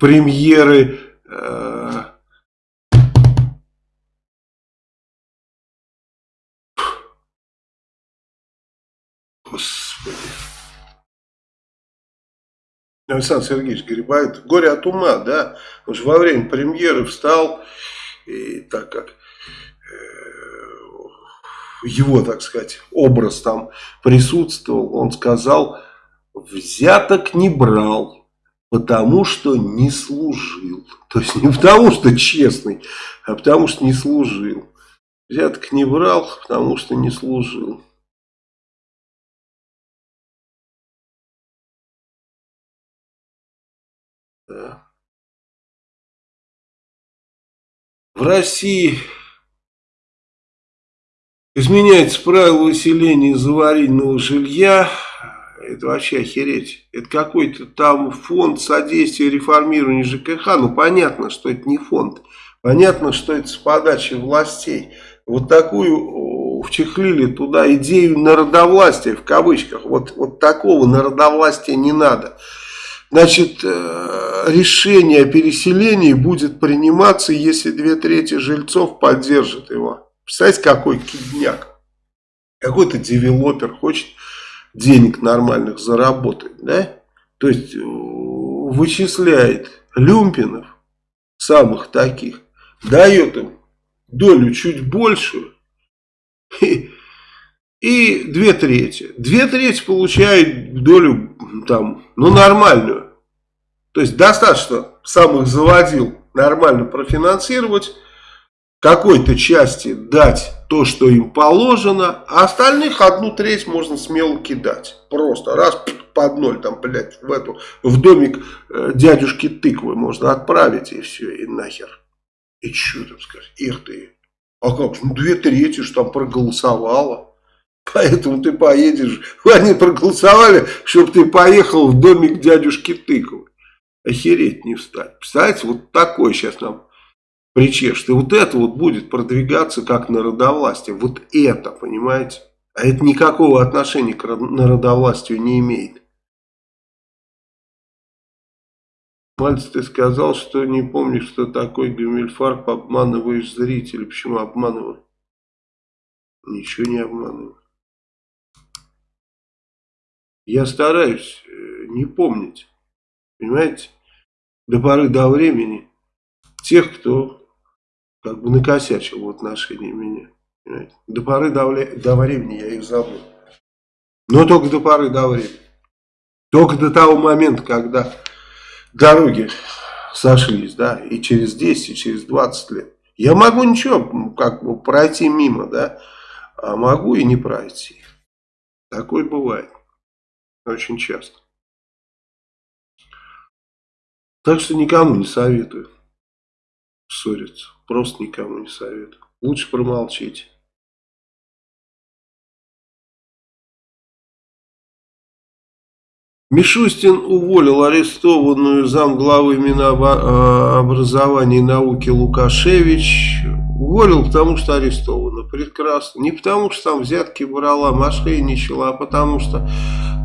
[SPEAKER 1] премьеры э, Александр Сергеевич Грибает. Горе от ума, да. Он же во время премьеры встал, и так как э, его, так сказать, образ там присутствовал, он сказал, взяток не брал, потому что не служил. То есть не потому что честный, а потому что не служил. Взяток не брал, потому что не служил. Да. В России изменяется правило выселения из аварийного жилья. Это вообще охереть. Это какой-то там фонд содействия реформированию ЖКХ. Ну, понятно, что это не фонд. Понятно, что это с подачи властей. Вот такую вчехлили туда идею народовластия, в кавычках. Вот, вот такого народовластия не надо. Значит, э, решение о переселении будет приниматься, если две трети жильцов поддержат его. Представляете, какой кидняк. Какой-то девелопер хочет денег нормальных заработать, да? То есть, э, вычисляет люмпинов, самых таких, дает им долю чуть большую, и две трети. Две трети получают долю там, ну, нормальную. То есть достаточно сам их заводил нормально профинансировать, какой-то части дать то, что им положено, а остальных одну треть можно смело кидать. Просто раз под ноль, там, блядь, в, эту, в домик э, дядюшки тыквы можно отправить и все, и нахер. И что там сказать? Эх ты. А как? Ну, две трети, что там проголосовало. Поэтому ты поедешь. Они проголосовали, чтобы ты поехал в домик дядюшки тыквы охереть не встать. Представляете, вот такой сейчас нам причешет. И вот это вот будет продвигаться как народовластие. Вот это, понимаете? А это никакого отношения к народовластию не имеет. Мальц, ты сказал, что не помнишь, что такое Гамильфарб, обманываешь зрителей. Почему обманываю? Ничего не обманываю. Я стараюсь э, не помнить. Понимаете? До поры до времени тех, кто как бы накосячил в отношении меня. Понимаете? До поры до, до времени я их забыл. Но только до поры до времени. Только до того момента, когда дороги сошлись, да, и через 10, и через 20 лет. Я могу ничего, как бы пройти мимо, да, а могу и не пройти. Такое бывает. Очень часто. Так что никому не советую ссориться. Просто никому не советую. Лучше промолчите. Мишустин уволил арестованную замглавы Минобразования и науки Лукашевич. Уволил, потому что арестована. Прекрасно. Не потому, что там взятки брала, мошенничала, а потому что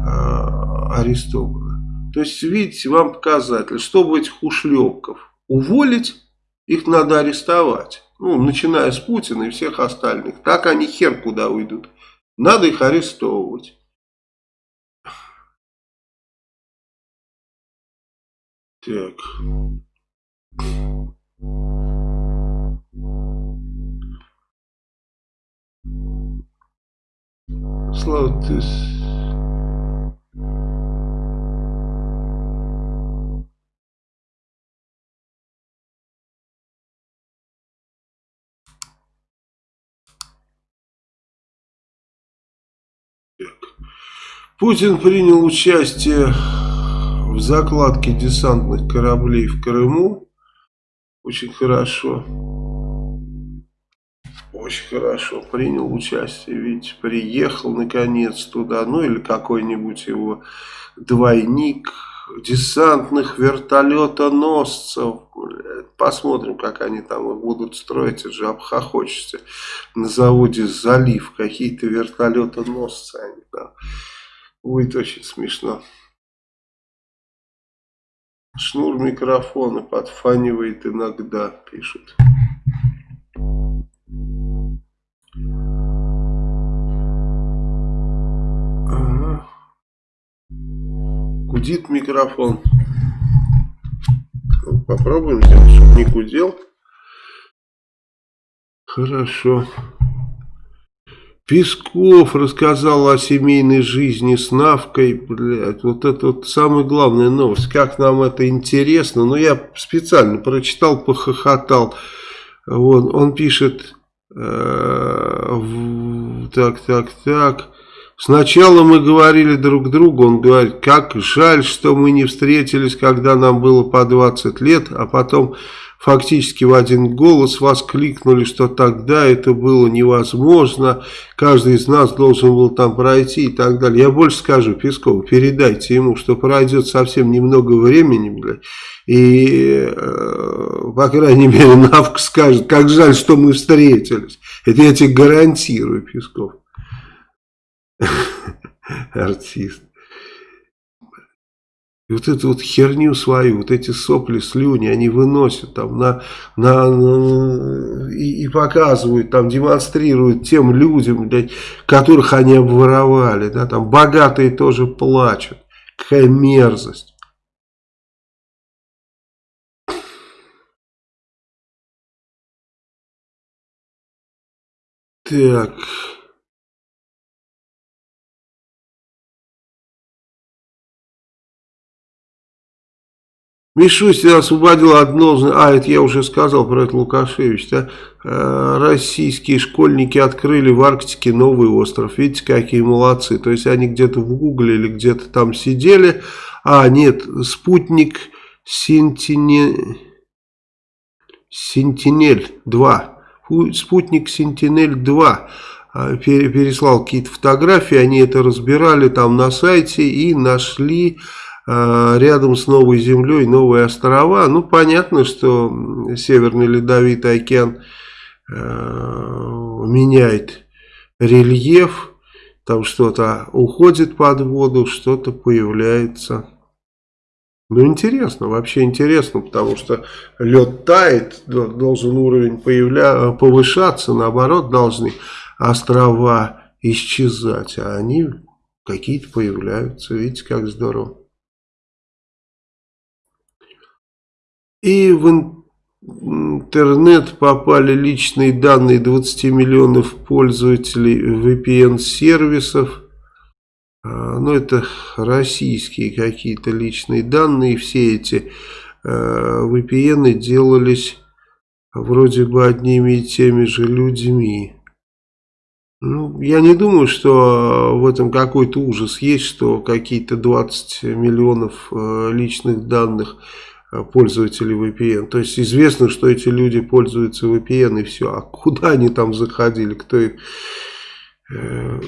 [SPEAKER 1] э, арестована. То есть, видите, вам показатель, чтобы этих ушлепков уволить, их надо арестовать. Ну, начиная с Путина и всех остальных. Так они хер куда уйдут. Надо их арестовывать. Так. Слава, ты... Путин принял участие в закладке десантных кораблей в Крыму. Очень хорошо. Очень хорошо. Принял участие. Ведь приехал наконец туда. Ну или какой-нибудь его двойник десантных вертолетоносцев. Посмотрим, как они там будут строить. Это же обхохочется. На заводе «Залив» какие-то вертолетоносцы они там. Будет очень смешно. Шнур микрофона подфанивает иногда, пишут. Ага. Гудит микрофон. Ну, попробуем сделать, чтобы не гудел. Хорошо. Песков рассказал о семейной жизни с Навкой. Блядь, вот это вот самая главная новость. Как нам это интересно. Но ну, я специально прочитал, похохотал. Вот, он пишет... Э, так, так, так... Сначала мы говорили друг другу, он говорит, как жаль, что мы не встретились, когда нам было по 20 лет, а потом фактически в один голос воскликнули, что тогда это было невозможно, каждый из нас должен был там пройти и так далее. Я больше скажу Пескову, передайте ему, что пройдет совсем немного времени, блядь, и, э, по крайней мере, Навка скажет, как жаль, что мы встретились. Это я тебе гарантирую, Песков. Артист. И вот эту вот херню свою, вот эти сопли, слюни, они выносят там на, на, на и, и показывают, там демонстрируют тем людям, блядь, которых они обворовали, да, там богатые тоже плачут. Какая мерзость. Так... Мишустин освободил от должности, а это я уже сказал про это Лукашевич, да? Э, российские школьники открыли в Арктике новый остров, видите, какие молодцы, то есть они где-то в Гугле или где-то там сидели, а нет, спутник Сентине... Сентинель-2, спутник Сентинель-2 э, переслал какие-то фотографии, они это разбирали там на сайте и нашли а, рядом с Новой Землей новые острова. Ну, понятно, что Северный Ледовитый океан э, меняет рельеф, там что-то уходит под воду, что-то появляется. Ну, интересно, вообще интересно, потому что лед тает, должен уровень появля... повышаться, наоборот, должны острова исчезать, а они какие-то появляются. Видите, как здорово. И в интернет попали личные данные 20 миллионов пользователей VPN-сервисов. А, ну, это российские какие-то личные данные. Все эти а, VPN делались вроде бы одними и теми же людьми. Ну, я не думаю, что в этом какой-то ужас есть, что какие-то 20 миллионов личных данных Э, пользователей VPN. То есть известно, что эти люди пользуются VPN и все. А куда они там заходили, кто их... Э,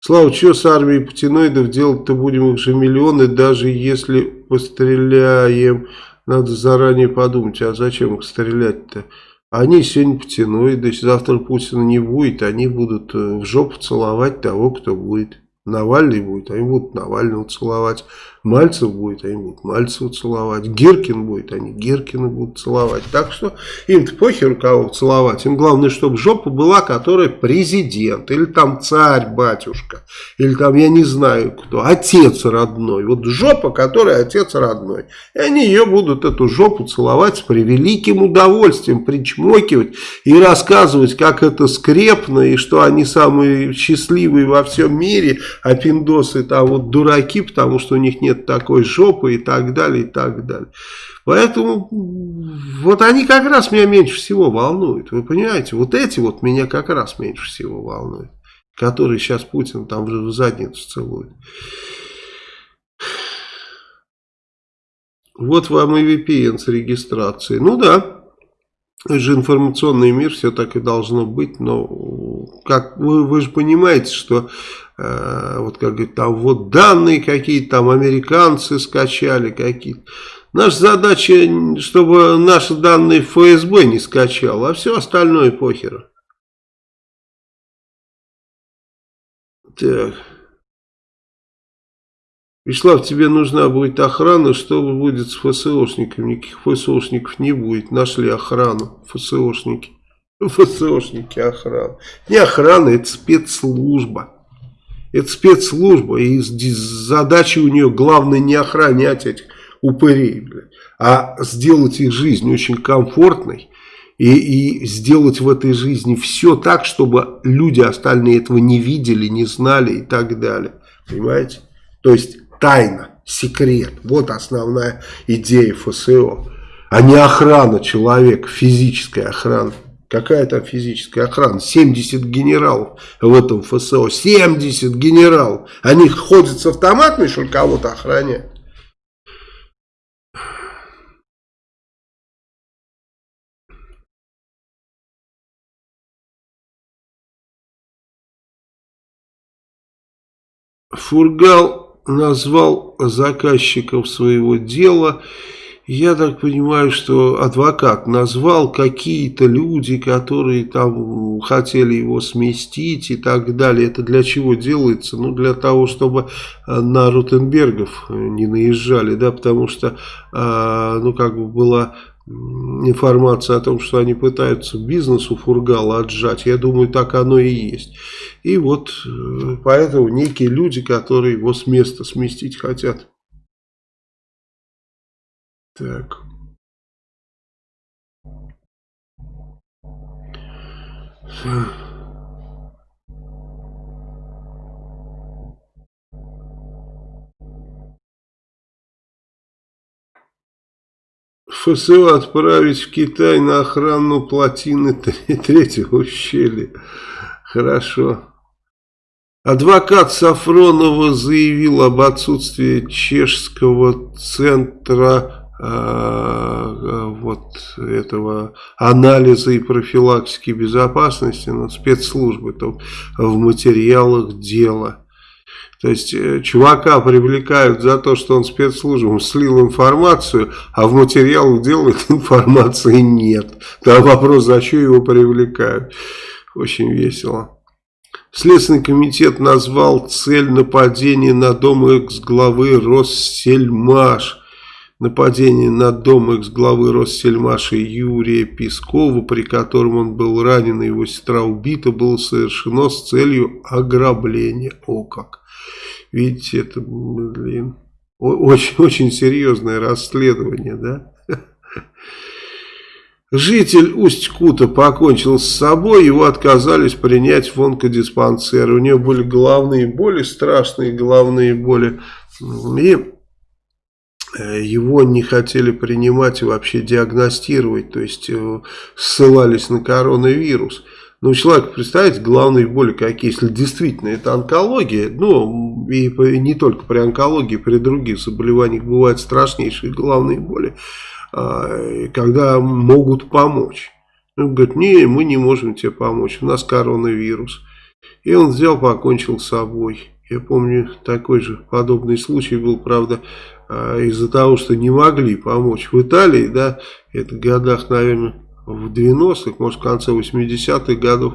[SPEAKER 1] Слава, что с армией путиноидов делать-то будем их же миллионы, даже если постреляем, надо заранее подумать, а зачем их стрелять-то? Они сегодня путиноиды, завтра Путина не будет, они будут э, в жопу целовать того, кто будет. Навальный будет, они будут Навального целовать. Мальцев будет, они будут Мальцева целовать. Гиркин будет, они Гиркина будут целовать. Так что им-то похер кого целовать. Им главное, чтобы жопа была, которая президент. Или там царь, батюшка. Или там, я не знаю кто, отец родной. Вот жопа, которая отец родной. И они ее будут, эту жопу целовать с превеликим удовольствием, причмокивать и рассказывать, как это скрепно, и что они самые счастливые во всем мире, а пиндосы там вот дураки, потому что у них нет такой жопы и так далее, и так далее. Поэтому вот они как раз меня меньше всего волнуют. Вы понимаете, вот эти вот меня как раз меньше всего волнуют. Которые сейчас Путин там в задницу целует. Вот вам и VPN с регистрацией. Ну да, это же информационный мир, все так и должно быть, но как вы, вы же понимаете, что э, вот как говорит, там вот данные какие-то там американцы скачали какие-то. Наша задача, чтобы наши данные ФСБ не скачал, а все остальное похеру. Так. Вячеслав, тебе нужна будет охрана, что будет с ФСОшниками? Никаких ФСОшников не будет. Нашли охрану, ФСОшники. ФСОшники охрана. Не охрана, это спецслужба. Это спецслужба, и задача у нее главное не охранять этих упырей, блядь, а сделать их жизнь очень комфортной и, и сделать в этой жизни все так, чтобы люди остальные этого не видели, не знали и так далее. Понимаете? То есть тайна, секрет. Вот основная идея ФСО. А не охрана человека, физическая охрана. Какая там физическая охрана? 70 генералов в этом ФСО. 70 генералов. Они ходят с автоматами, что кого-то охраняют? Фургал назвал заказчиков своего дела. Я так понимаю, что адвокат назвал какие-то люди, которые там хотели его сместить и так далее. Это для чего делается? Ну, для того, чтобы э, на Ротенбергов не наезжали, да, потому что, э, ну, как бы была информация о том, что они пытаются бизнес у Фургала отжать. Я думаю, так оно и есть. И вот э, поэтому некие люди, которые его с места сместить хотят. Так. ФСО отправить в Китай на охрану плотины третьего ущелья. Хорошо. Адвокат Сафронова заявил об отсутствии чешского центра вот этого анализа и профилактики безопасности, но спецслужбы там в материалах дела. То есть э, чувака привлекают за то, что он спецслужбам слил информацию, а в материалах делает информации нет. Там вопрос, за что его привлекают. Очень весело. Следственный комитет назвал цель нападения на дом экс-главы Россельмаш. Нападение на дом экс-главы Россельмаша Юрия Пескова, при котором он был ранен и его сестра убита, было совершено с целью ограбления. О как! Видите, это, блин, очень-очень серьезное расследование, да? Житель Усть-Кута покончил с собой, его отказались принять в онкодиспансер. У него были головные боли, страшные головные боли. И его не хотели принимать и вообще диагностировать, то есть э, ссылались на коронавирус. Ну, человек, представьте, главные боли какие, если действительно это онкология, ну, и не только при онкологии, при других заболеваниях бывают страшнейшие головные боли, а, когда могут помочь. Он говорит, не, мы не можем тебе помочь, у нас коронавирус. И он взял, покончил с собой. Я помню, такой же подобный случай был, правда, из-за того, что не могли помочь в Италии, да, это в годах, наверное, в 90-х, может в конце 80-х годов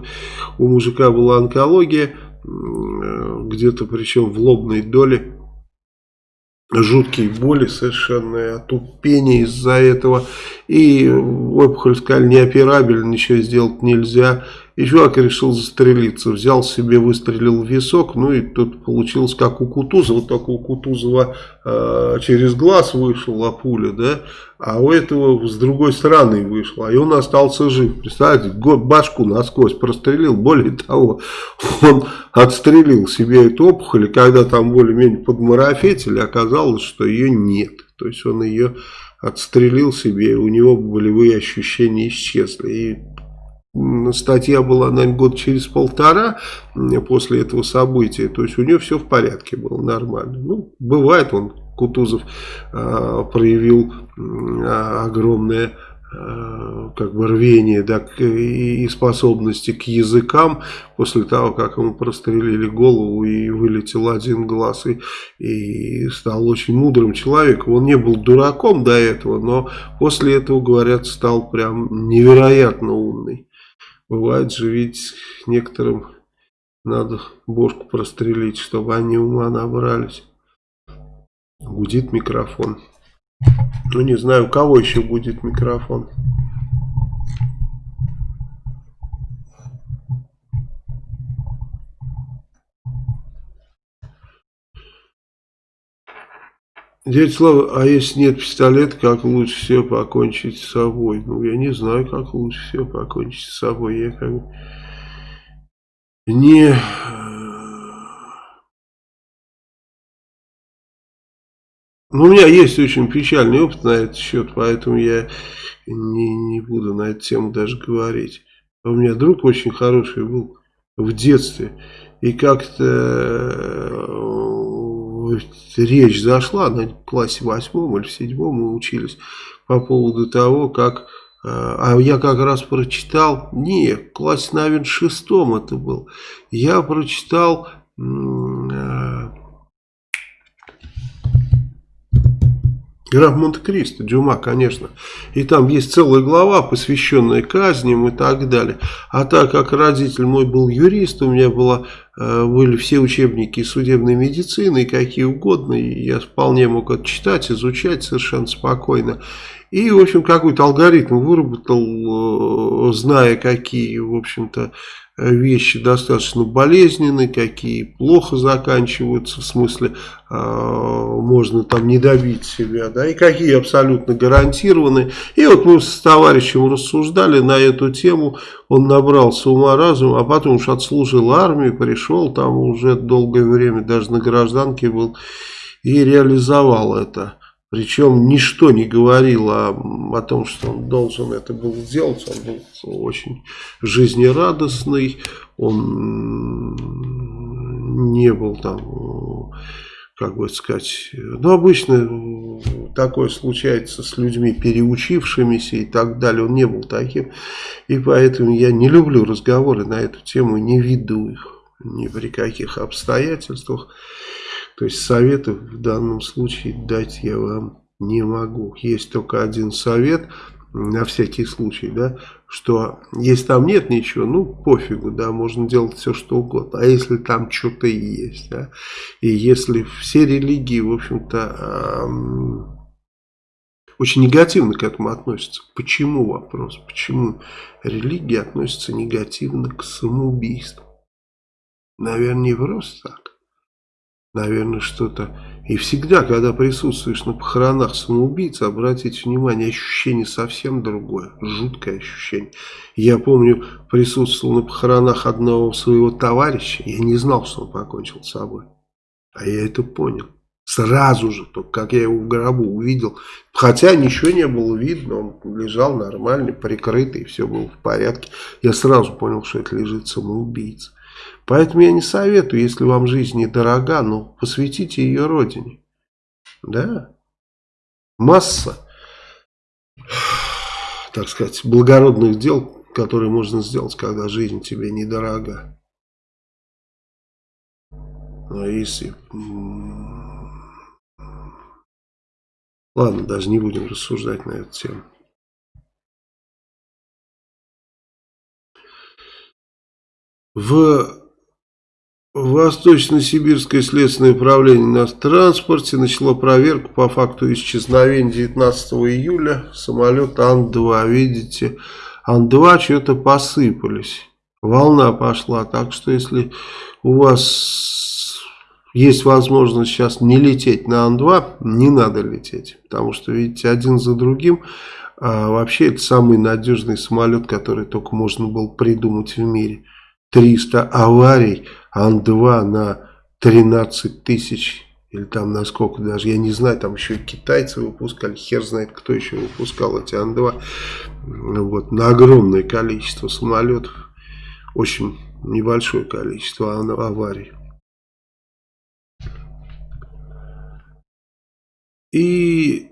[SPEAKER 1] у мужика была онкология, где-то причем в лобной доле жуткие боли совершенно, отупение из-за этого. И опухоль сказали неоперабельно, ничего сделать нельзя. И чувак решил застрелиться, взял себе, выстрелил в висок, ну и тут получилось как у Кутузова, только у Кутузова э, через глаз вышла пуля, да, а у этого с другой стороны вышла, и он остался жив. Представляете, башку насквозь прострелил, более того, он отстрелил себе эту опухоль, и когда там более-менее подмарафетили, оказалось, что ее нет. То есть он ее отстрелил себе, у него болевые ощущения исчезли. И статья была, наверное, год через полтора после этого события. То есть у нее все в порядке было, нормально. Ну, бывает, он, Кутузов, э, проявил э, огромное э, как бы рвение да, и способности к языкам после того, как ему прострелили голову и вылетел один глаз и, и стал очень мудрым человеком. Он не был дураком до этого, но после этого, говорят, стал прям невероятно умный. Бывает же ведь некоторым надо бошку прострелить, чтобы они ума набрались. Гудит микрофон. Ну не знаю, у кого еще будет микрофон. Дядя Слава, а если нет пистолета, как лучше всего покончить с собой? Ну, я не знаю, как лучше всего покончить с собой. Я как бы не... Ну, у меня есть очень печальный опыт на этот счет, поэтому я не, не буду на эту тему даже говорить. А у меня друг очень хороший был в детстве. И как-то речь зашла на классе восьмом или седьмом мы учились по поводу того, как... Э, а я как раз прочитал... Не, в классе, наверное, шестом это был. Я прочитал... Граф Монте-Кристо, Дюма, конечно. И там есть целая глава, посвященная казням и так далее. А так как родитель мой был юрист, у меня было, э, были все учебники судебной медицины, какие угодно, и я вполне мог это читать, изучать совершенно спокойно. И, в общем, какой-то алгоритм выработал, э, зная, какие, в общем-то, вещи достаточно болезненные, какие плохо заканчиваются, в смысле э, можно там не добить себя, да, и какие абсолютно гарантированы. И вот мы с товарищем рассуждали на эту тему, он набрался ума разума, а потом уж отслужил армию, пришел там уже долгое время, даже на гражданке был, и реализовал это. Причем ничто не говорило о, том, что он должен это был сделать. Он был очень жизнерадостный, он не был там, как бы сказать, ну обычно такое случается с людьми переучившимися и так далее. Он не был таким. И поэтому я не люблю разговоры на эту тему, не веду их ни при каких обстоятельствах. То есть советов в данном случае дать я вам не могу. Есть только один совет на всякий случай, да, что если там нет ничего, ну пофигу, да, можно делать все что угодно. А если там что-то есть, да, и если все религии, в общем-то, эм, очень негативно к этому относятся. Почему вопрос? Почему религия относится негативно к самоубийству? Наверное, не просто так наверное, что-то... И всегда, когда присутствуешь на похоронах самоубийцы, обратите внимание, ощущение совсем другое, жуткое ощущение. Я помню, присутствовал на похоронах одного своего товарища, я не знал, что он покончил с собой. А я это понял. Сразу же, только как я его в гробу увидел. Хотя ничего не было видно, он лежал нормальный, прикрытый, все было в порядке. Я сразу понял, что это лежит самоубийца. Поэтому я не советую, если вам жизнь недорога, ну, посвятите ее родине. Да. Масса, так сказать, благородных дел, которые можно сделать, когда жизнь тебе недорога. Но если... Ладно, даже не будем рассуждать на эту тему. В Восточно-Сибирское следственное управление на транспорте начало проверку по факту исчезновения 19 июля самолета Ан-2. Видите, Ан-2 что-то посыпались. Волна пошла. Так что если у вас есть возможность сейчас не лететь на Ан-2, не надо лететь. Потому что, видите, один за другим. А вообще это самый надежный самолет, который только можно было придумать в мире. 300 аварий Ан-2 на 13 тысяч или там на сколько даже, я не знаю, там еще и китайцы выпускали, хер знает, кто еще выпускал эти Ан-2, вот, на огромное количество самолетов, очень небольшое количество аварий. И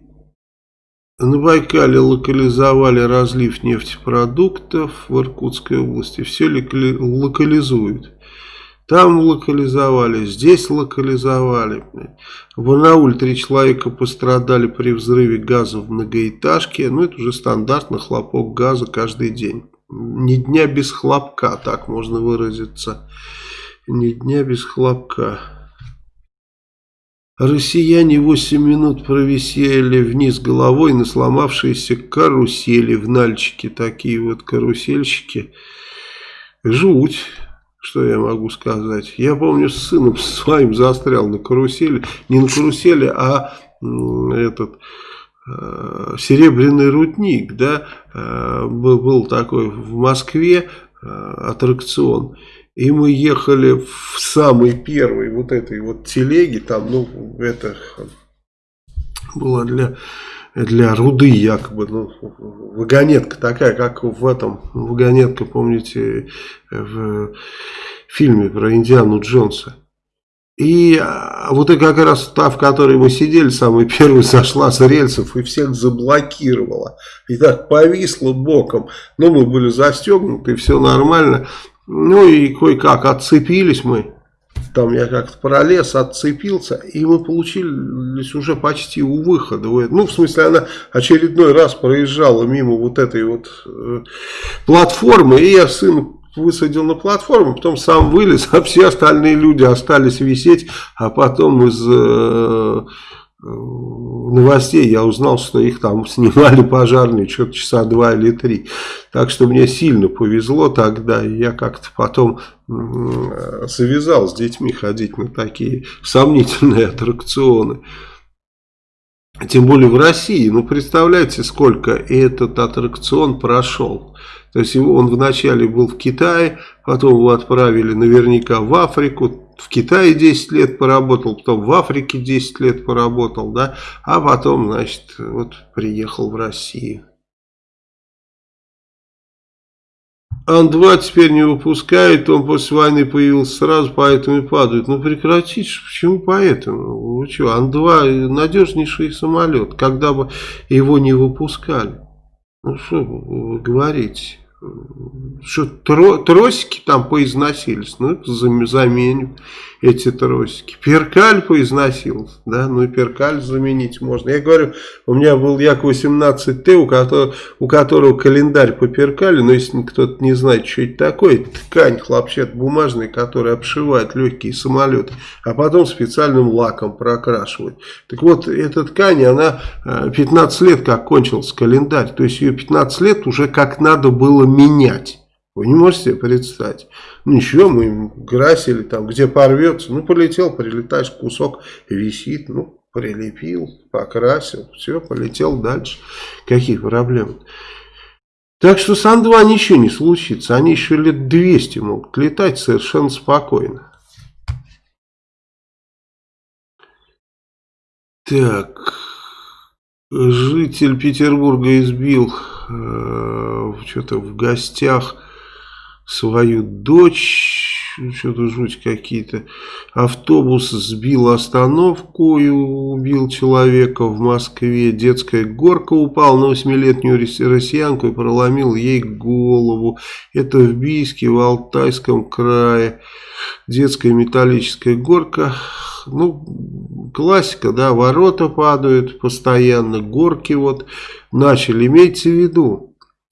[SPEAKER 1] на Байкале локализовали разлив нефтепродуктов в Иркутской области. Все локализуют. Там локализовали, здесь локализовали. В Барнауле три человека пострадали при взрыве газа в многоэтажке. Ну, это уже стандартно, хлопок газа каждый день. Ни дня без хлопка, так можно выразиться. Ни дня без хлопка. Россияне 8 минут провисели вниз головой на сломавшиеся карусели в Нальчике. Такие вот карусельщики. Жуть, что я могу сказать. Я помню, с сыном своим застрял на карусели. Не на карусели, а этот э, серебряный рудник. Да, э, был, был такой в Москве э, аттракцион. И мы ехали в самый первый вот этой вот телеге, там, ну, это было для, для руды якобы, ну, вагонетка такая, как в этом, вагонетка, помните, в фильме про Индиану Джонса. И а, вот это как раз та, в которой мы сидели, самый первый сошла с рельсов и всех заблокировала. И так повисла боком. Но мы были застегнуты, все нормально. Ну и кое-как отцепились мы. Там я как-то пролез, отцепился, и мы получились уже почти у выхода. Ну, в смысле, она очередной раз проезжала мимо вот этой вот э, платформы, и я сын высадил на платформу, потом сам вылез, а все остальные люди остались висеть, а потом из... Э, новостей я узнал, что их там снимали пожарные что-то часа два или три. Так что мне сильно повезло тогда, я как-то потом завязал с детьми ходить на такие сомнительные аттракционы. Тем более в России. Ну, представляете, сколько этот аттракцион прошел. То есть он вначале был в Китае, потом его отправили наверняка в Африку, в Китае 10 лет поработал, потом в Африке 10 лет поработал, да, а потом, значит, вот приехал в Россию. Ан-2 теперь не выпускает, он после войны появился сразу, поэтому и падает. Ну прекратите, почему поэтому? Вы что, Ан-2 надежнейший самолет, когда бы его не выпускали. Ну что вы говорите? Что тро, тросики там поизносились, ну заменим эти тросики. Перкаль поизносился, да, ну и перкаль заменить можно. Я говорю, у меня был Як-18Т, у которого, у которого календарь по перкалю, но если кто-то не знает, что это такое, ткань хлопчат бумажный, который обшивает легкие самолеты, а потом специальным лаком прокрашивает. Так вот, эта ткань, она 15 э, лет как кончился календарь, то есть ее 15 лет уже как надо было менять. Вы не можете себе представить. Ничего, мы красили там, где порвется. Ну, полетел, прилетаешь, кусок висит. Ну, прилепил, покрасил. Все, полетел дальше. Какие проблемы? Так что с Ан-2 ничего не случится. Они еще лет 200 могут летать совершенно спокойно. Так, житель Петербурга избил э, что-то в гостях свою дочь, что-то жуть какие-то. Автобус сбил остановку и убил человека в Москве. Детская горка упала на восьмилетнюю россиянку и проломил ей голову. Это в Бийске, в Алтайском крае. Детская металлическая горка. Ну, классика, да, ворота падают постоянно, горки вот начали. Имейте в виду,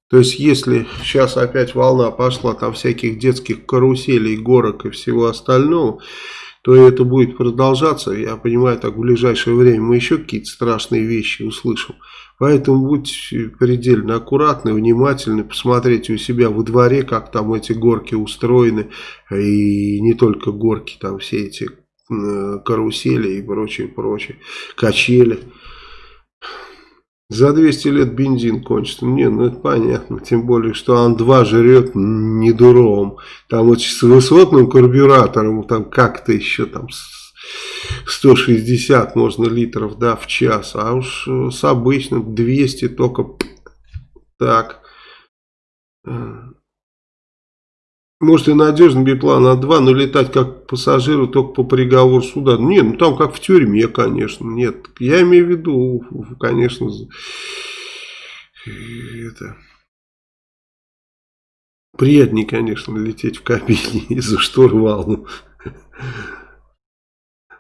[SPEAKER 1] То есть, если сейчас опять волна пошла там всяких детских каруселей, горок и всего остального, то это будет продолжаться. Я понимаю, так в ближайшее время мы еще какие-то страшные вещи услышим. Поэтому будьте предельно аккуратны, внимательны, посмотрите у себя во дворе, как там эти горки устроены. И не только горки, там все эти карусели и прочее, прочее, качели. За 200 лет бензин кончится. Не, ну это понятно. Тем более, что Ан-2 жрет не дуром. Там вот с высотным карбюратором, там как-то еще там 160 можно литров, да, в час. А уж с обычным 200 только так. Может и надежный биплан А2, но летать как пассажиру только по приговору суда. Нет, ну там как в тюрьме, конечно. Нет, я имею в виду, конечно, это... Приятнее, конечно, лететь в кабине из-за штурвала.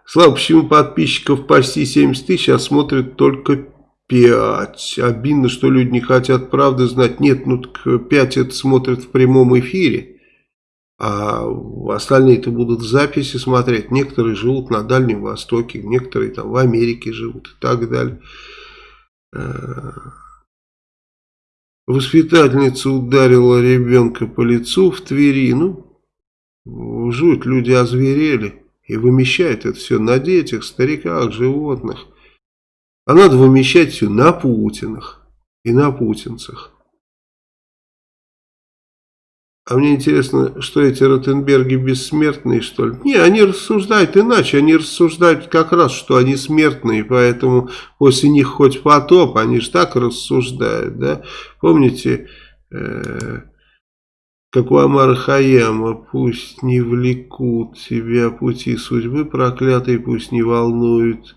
[SPEAKER 1] Слава, почему подписчиков почти 70 тысяч, а смотрят только 5? Обидно, что люди не хотят правды знать. Нет, ну так 5 это смотрят в прямом эфире. А остальные-то будут записи смотреть. Некоторые живут на Дальнем Востоке, некоторые там в Америке живут и так далее. Э, воспитательница ударила ребенка по лицу в Твери. Ну, жуть, люди озверели и вымещают это все на детях, стариках, животных. А надо вымещать все на Путинах и на путинцах. А мне интересно, что эти Ротенберги бессмертные, что ли? Не, они рассуждают иначе. Они рассуждают как раз, что они смертные, поэтому после них хоть потоп, они же так рассуждают, да? Помните, э, как у Амара Хаяма, пусть не влекут тебя пути судьбы проклятые, пусть не волнуют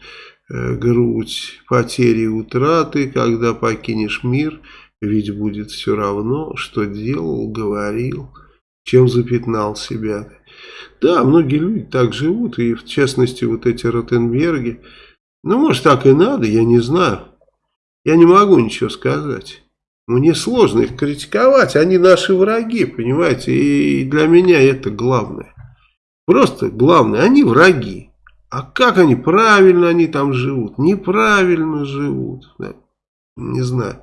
[SPEAKER 1] э, грудь потери и утраты, когда покинешь мир – ведь будет все равно, что делал, говорил, чем запятнал себя. Да, многие люди так живут, и в частности вот эти Ротенберги. Ну, может, так и надо, я не знаю. Я не могу ничего сказать. Мне сложно их критиковать, они наши враги, понимаете, и для меня это главное. Просто главное, они враги. А как они, правильно они там живут, неправильно живут, да? Не знаю.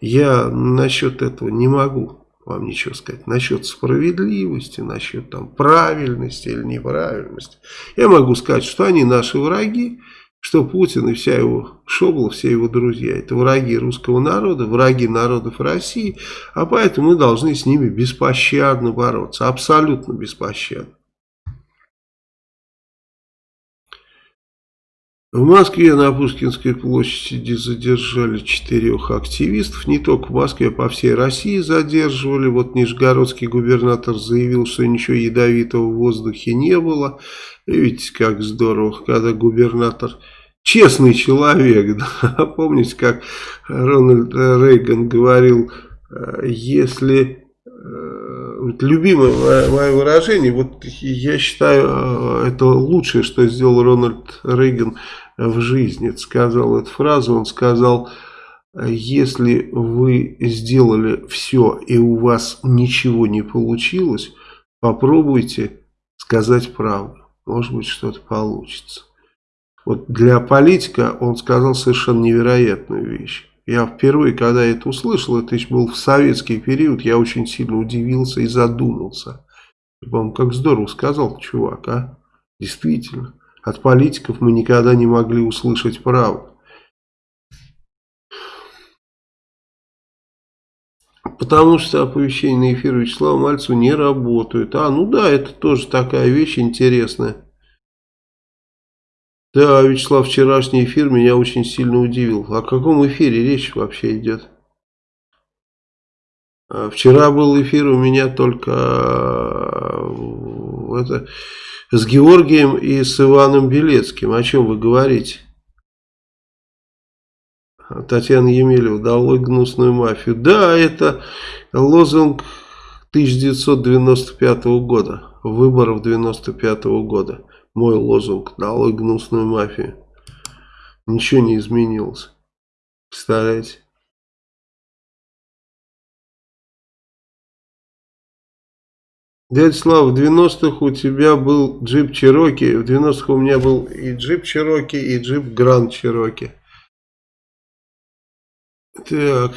[SPEAKER 1] Я насчет этого не могу вам ничего сказать. Насчет справедливости, насчет там правильности или неправильности. Я могу сказать, что они наши враги, что Путин и вся его шобла, все его друзья, это враги русского народа, враги народов России, а поэтому мы должны с ними беспощадно бороться, абсолютно беспощадно. В Москве на Пушкинской площади задержали четырех активистов. Не только в Москве, а по всей России задерживали. Вот нижегородский губернатор заявил, что ничего ядовитого в воздухе не было. Видите, как здорово, когда губернатор честный человек. Да? Помните, как Рональд Рейган говорил, «Э, если э, любимое мое выражение, вот я считаю, э, это лучшее, что сделал Рональд Рейган в жизни. Сказал эту фразу, он сказал, если вы сделали все и у вас ничего не получилось, попробуйте сказать правду. Может быть что-то получится. Вот для политика он сказал совершенно невероятную вещь. Я впервые, когда это услышал, это еще был в советский период, я очень сильно удивился и задумался. По-моему, как здорово сказал чувак, а? Действительно. От политиков мы никогда не могли услышать правду. Потому что оповещения на эфир Вячеслава Мальцева не работают. А, ну да, это тоже такая вещь интересная. Да, Вячеслав, вчерашний эфир меня очень сильно удивил. О каком эфире речь вообще идет? А, вчера был эфир у меня только э, это, с Георгием и с Иваном Белецким. О чем вы говорите? Татьяна Емелева, долой гнусную мафию. Да, это лозунг 1995 года, выборов 95 года. Мой лозунг – долой гнусную мафию. Ничего не изменилось. Представляете? Дядя Слава, в 90-х у тебя был джип Чероки, в 90-х у меня был и джип Чероки, и джип Гранд Чероки. Так...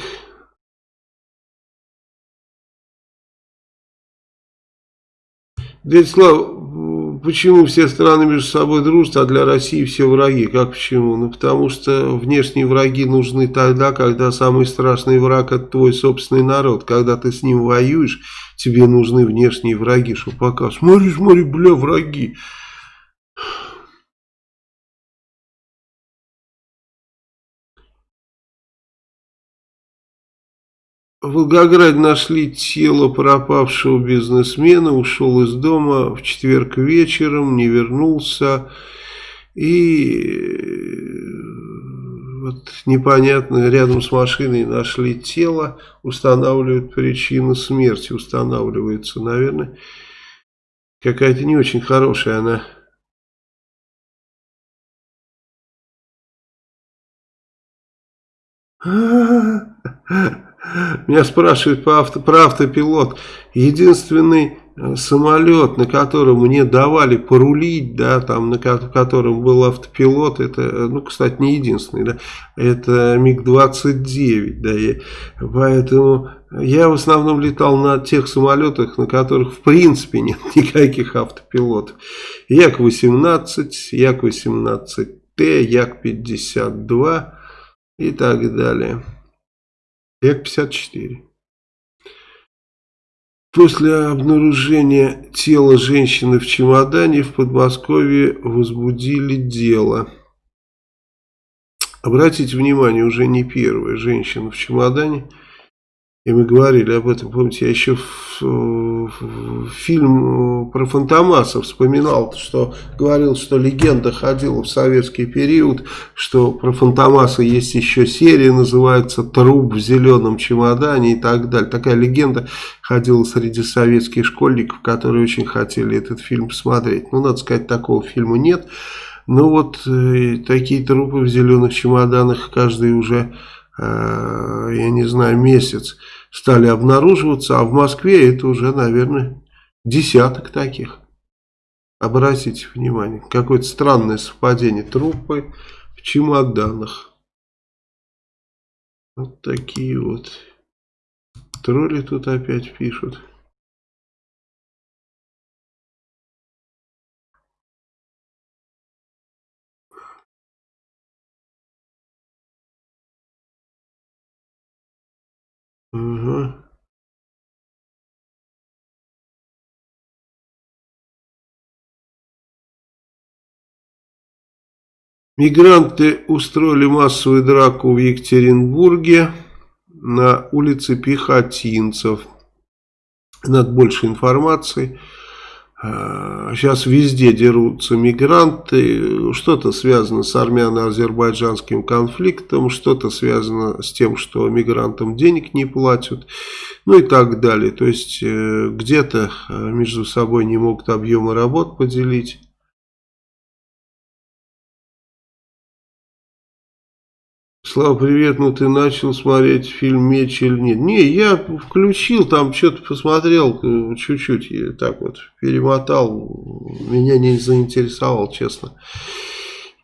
[SPEAKER 1] Дядя Слава, почему все страны между собой дружат, а для России все враги? Как почему? Ну, потому что внешние враги нужны тогда, когда самый страшный враг это твой собственный народ. Когда ты с ним воюешь, тебе нужны внешние враги, что пока, смотри, смотри, бля, враги. В Волгограде нашли тело пропавшего бизнесмена, ушел из дома в четверг вечером, не вернулся. И вот непонятно, рядом с машиной нашли тело, устанавливают причину смерти, устанавливается, наверное, какая-то не очень хорошая она. Меня спрашивают про, авто, про автопилот. Единственный э, самолет, на котором мне давали порулить, да, там, на котором был автопилот, это, э, ну, кстати, не единственный, да, это МиГ-29, да, и поэтому я в основном летал на тех самолетах, на которых в принципе нет никаких автопилотов. Як-18, Як-18Т, Як-52 и так далее. Як-54. После обнаружения тела женщины в чемодане в Подмосковье возбудили дело. Обратите внимание, уже не первая женщина в чемодане – и мы говорили об этом, помните, я еще в, в, в фильм про Фантомаса вспоминал, что говорил, что легенда ходила в советский период, что про Фантомаса есть еще серия, называется «Труп в зеленом чемодане» и так далее. Такая легенда ходила среди советских школьников, которые очень хотели этот фильм посмотреть. Ну, надо сказать, такого фильма нет. Но вот э, такие трупы в зеленых чемоданах каждый уже Э, я не знаю, месяц стали обнаруживаться, а в Москве это уже, наверное, десяток таких. Обратите внимание, какое-то странное совпадение трупы в чемоданах. Вот такие вот тролли тут опять пишут. Мигранты устроили массовую драку в Екатеринбурге на улице Пехотинцев. Надо больше информации. Сейчас а, везде дерутся мигранты, что-то связано с армяно-азербайджанским конфликтом, что-то связано с тем, что мигрантам денег не платят, ну и так далее. То есть э, где-то э, между собой не могут объемы работ поделить. Слава, привет, ну ты начал смотреть фильм «Меч» или нет? Не, я включил, там что-то посмотрел, э, чуть-чуть, так вот, перемотал, меня не заинтересовал, честно.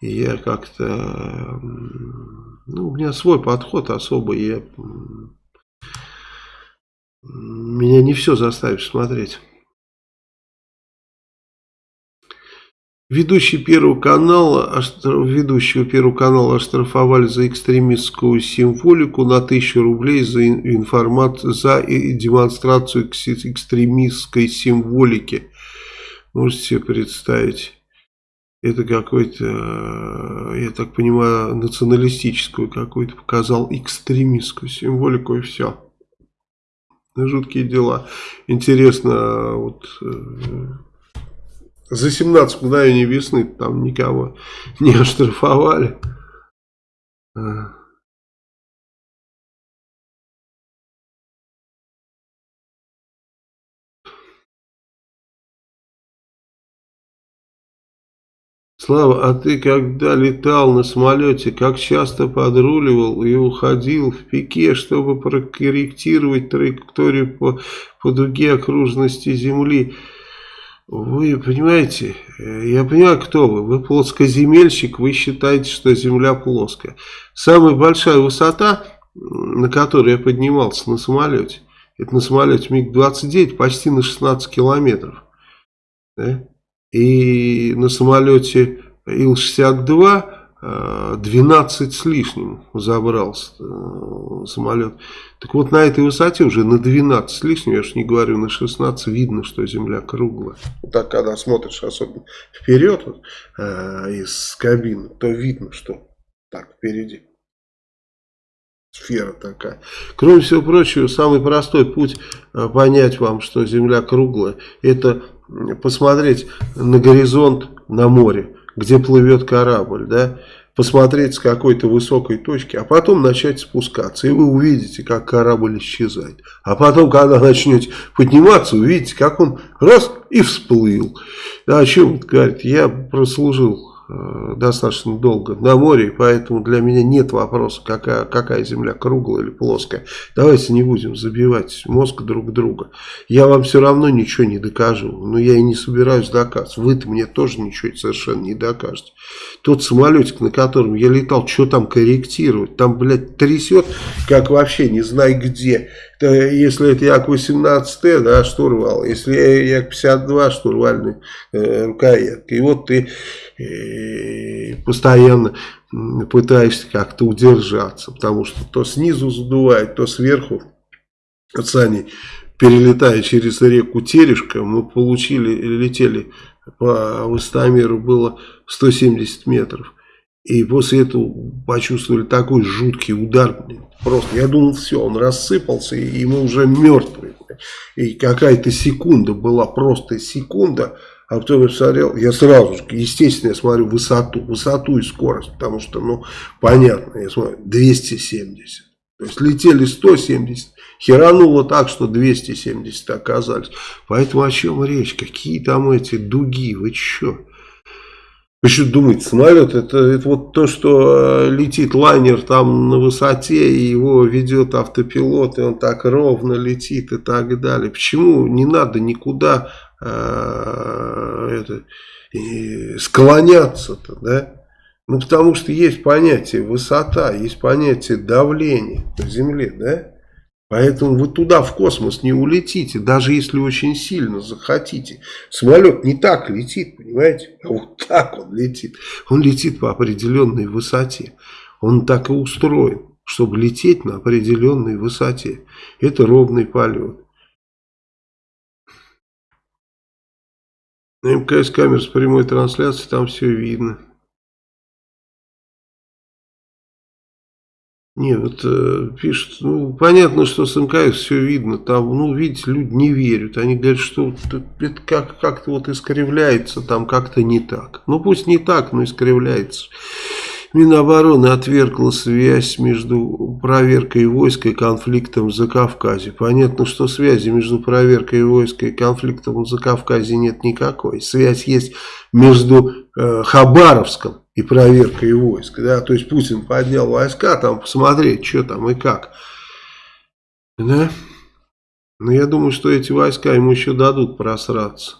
[SPEAKER 1] я как-то, ну, у меня свой подход особый, я, меня не все заставишь смотреть. Ведущий Первого канала, ведущего Первого канала оштрафовали за экстремистскую символику на 1000 рублей за, информацию, за демонстрацию экстремистской символики. Можете себе представить. Это какой-то, я так понимаю, националистическую какую-то показал экстремистскую символику и все. Жуткие дела. Интересно, вот э, за 17 мгновений весны там никого не оштрафовали. А. Слава, а ты когда летал на самолете, как часто подруливал и уходил в пике, чтобы прокорректировать траекторию по, по дуге окружности Земли? Вы понимаете, я понимаю, кто вы. Вы плоскоземельщик, вы считаете, что Земля плоская. Самая большая высота, на которой я поднимался на самолете, это на самолете МиГ-29 почти на 16 километров. Да? И на самолете Ил-62 12 э, с лишним забрался э, самолет. Так вот, на этой высоте уже на 12 с лишним, я же не говорю, на 16 видно, что Земля круглая. Так, когда смотришь особенно вперед вот, э, из кабины, то видно, что так впереди. Сфера такая. Кроме всего прочего, самый простой путь э, понять вам, что Земля круглая, это посмотреть на горизонт на море, где плывет корабль, да, посмотреть с какой-то высокой точки, а потом начать спускаться, и вы увидите, как корабль исчезает. А потом, когда начнете подниматься, увидите, как он раз и всплыл. Да, о чем говорит? Я прослужил достаточно долго на море, поэтому для меня нет вопроса, какая, какая земля, круглая или плоская. Давайте не будем забивать мозг друг друга. Я вам все равно ничего не докажу, но я и не собираюсь доказывать. Вы-то мне тоже ничего совершенно не докажете. Тот самолетик, на котором я летал, что там корректировать? Там, блядь, трясет, как вообще не знай где если это Як-18Т, да, штурвал, если Як-52, штурвальный э, рукоятка. И вот ты э, постоянно пытаешься как-то удержаться, потому что то снизу задувает, то сверху. Вот Сани, перелетая через реку Терешка, мы получили, летели по высотомеру было 170 метров. И после этого почувствовали такой жуткий удар. Просто я думал, все, он рассыпался, и мы уже мертвые. И какая-то секунда была, просто секунда. А потом я посмотрел, я сразу же, естественно, я смотрю высоту, высоту и скорость, потому что, ну, понятно, я смотрю, 270. То есть летели 170, херануло так, что 270 оказались. Поэтому о чем речь? Какие там эти дуги? Вы что? Вы что думаете, самолет это, это вот то, что э, летит лайнер там на высоте, и его ведет автопилот, и он так ровно летит и так далее. Почему не надо никуда это, склоняться-то, да? Ну, потому что есть понятие высота, есть понятие давления на Земле, да? Поэтому вы туда, в космос, не улетите, даже если очень сильно захотите. Самолет не так летит, понимаете? А вот так он летит. Он летит по определенной высоте. Он так и устроен, чтобы лететь на определенной высоте. Это ровный полет. На МКС камер с прямой трансляцией, там все видно. Нет, вот э, пишут, ну, понятно, что с МКС все видно, там, ну, видите, люди не верят, они говорят, что это как-то как вот искривляется, там как-то не так. Ну, пусть не так, но искривляется. Минобороны отвергла связь между проверкой войск и конфликтом за Кавказе. Понятно, что связи между проверкой войск и конфликтом за Кавказе нет никакой. Связь есть между э, Хабаровском и проверкой войск. Да? То есть Путин поднял войска, там посмотреть, что там и как. Да? Но я думаю, что эти войска ему еще дадут просраться.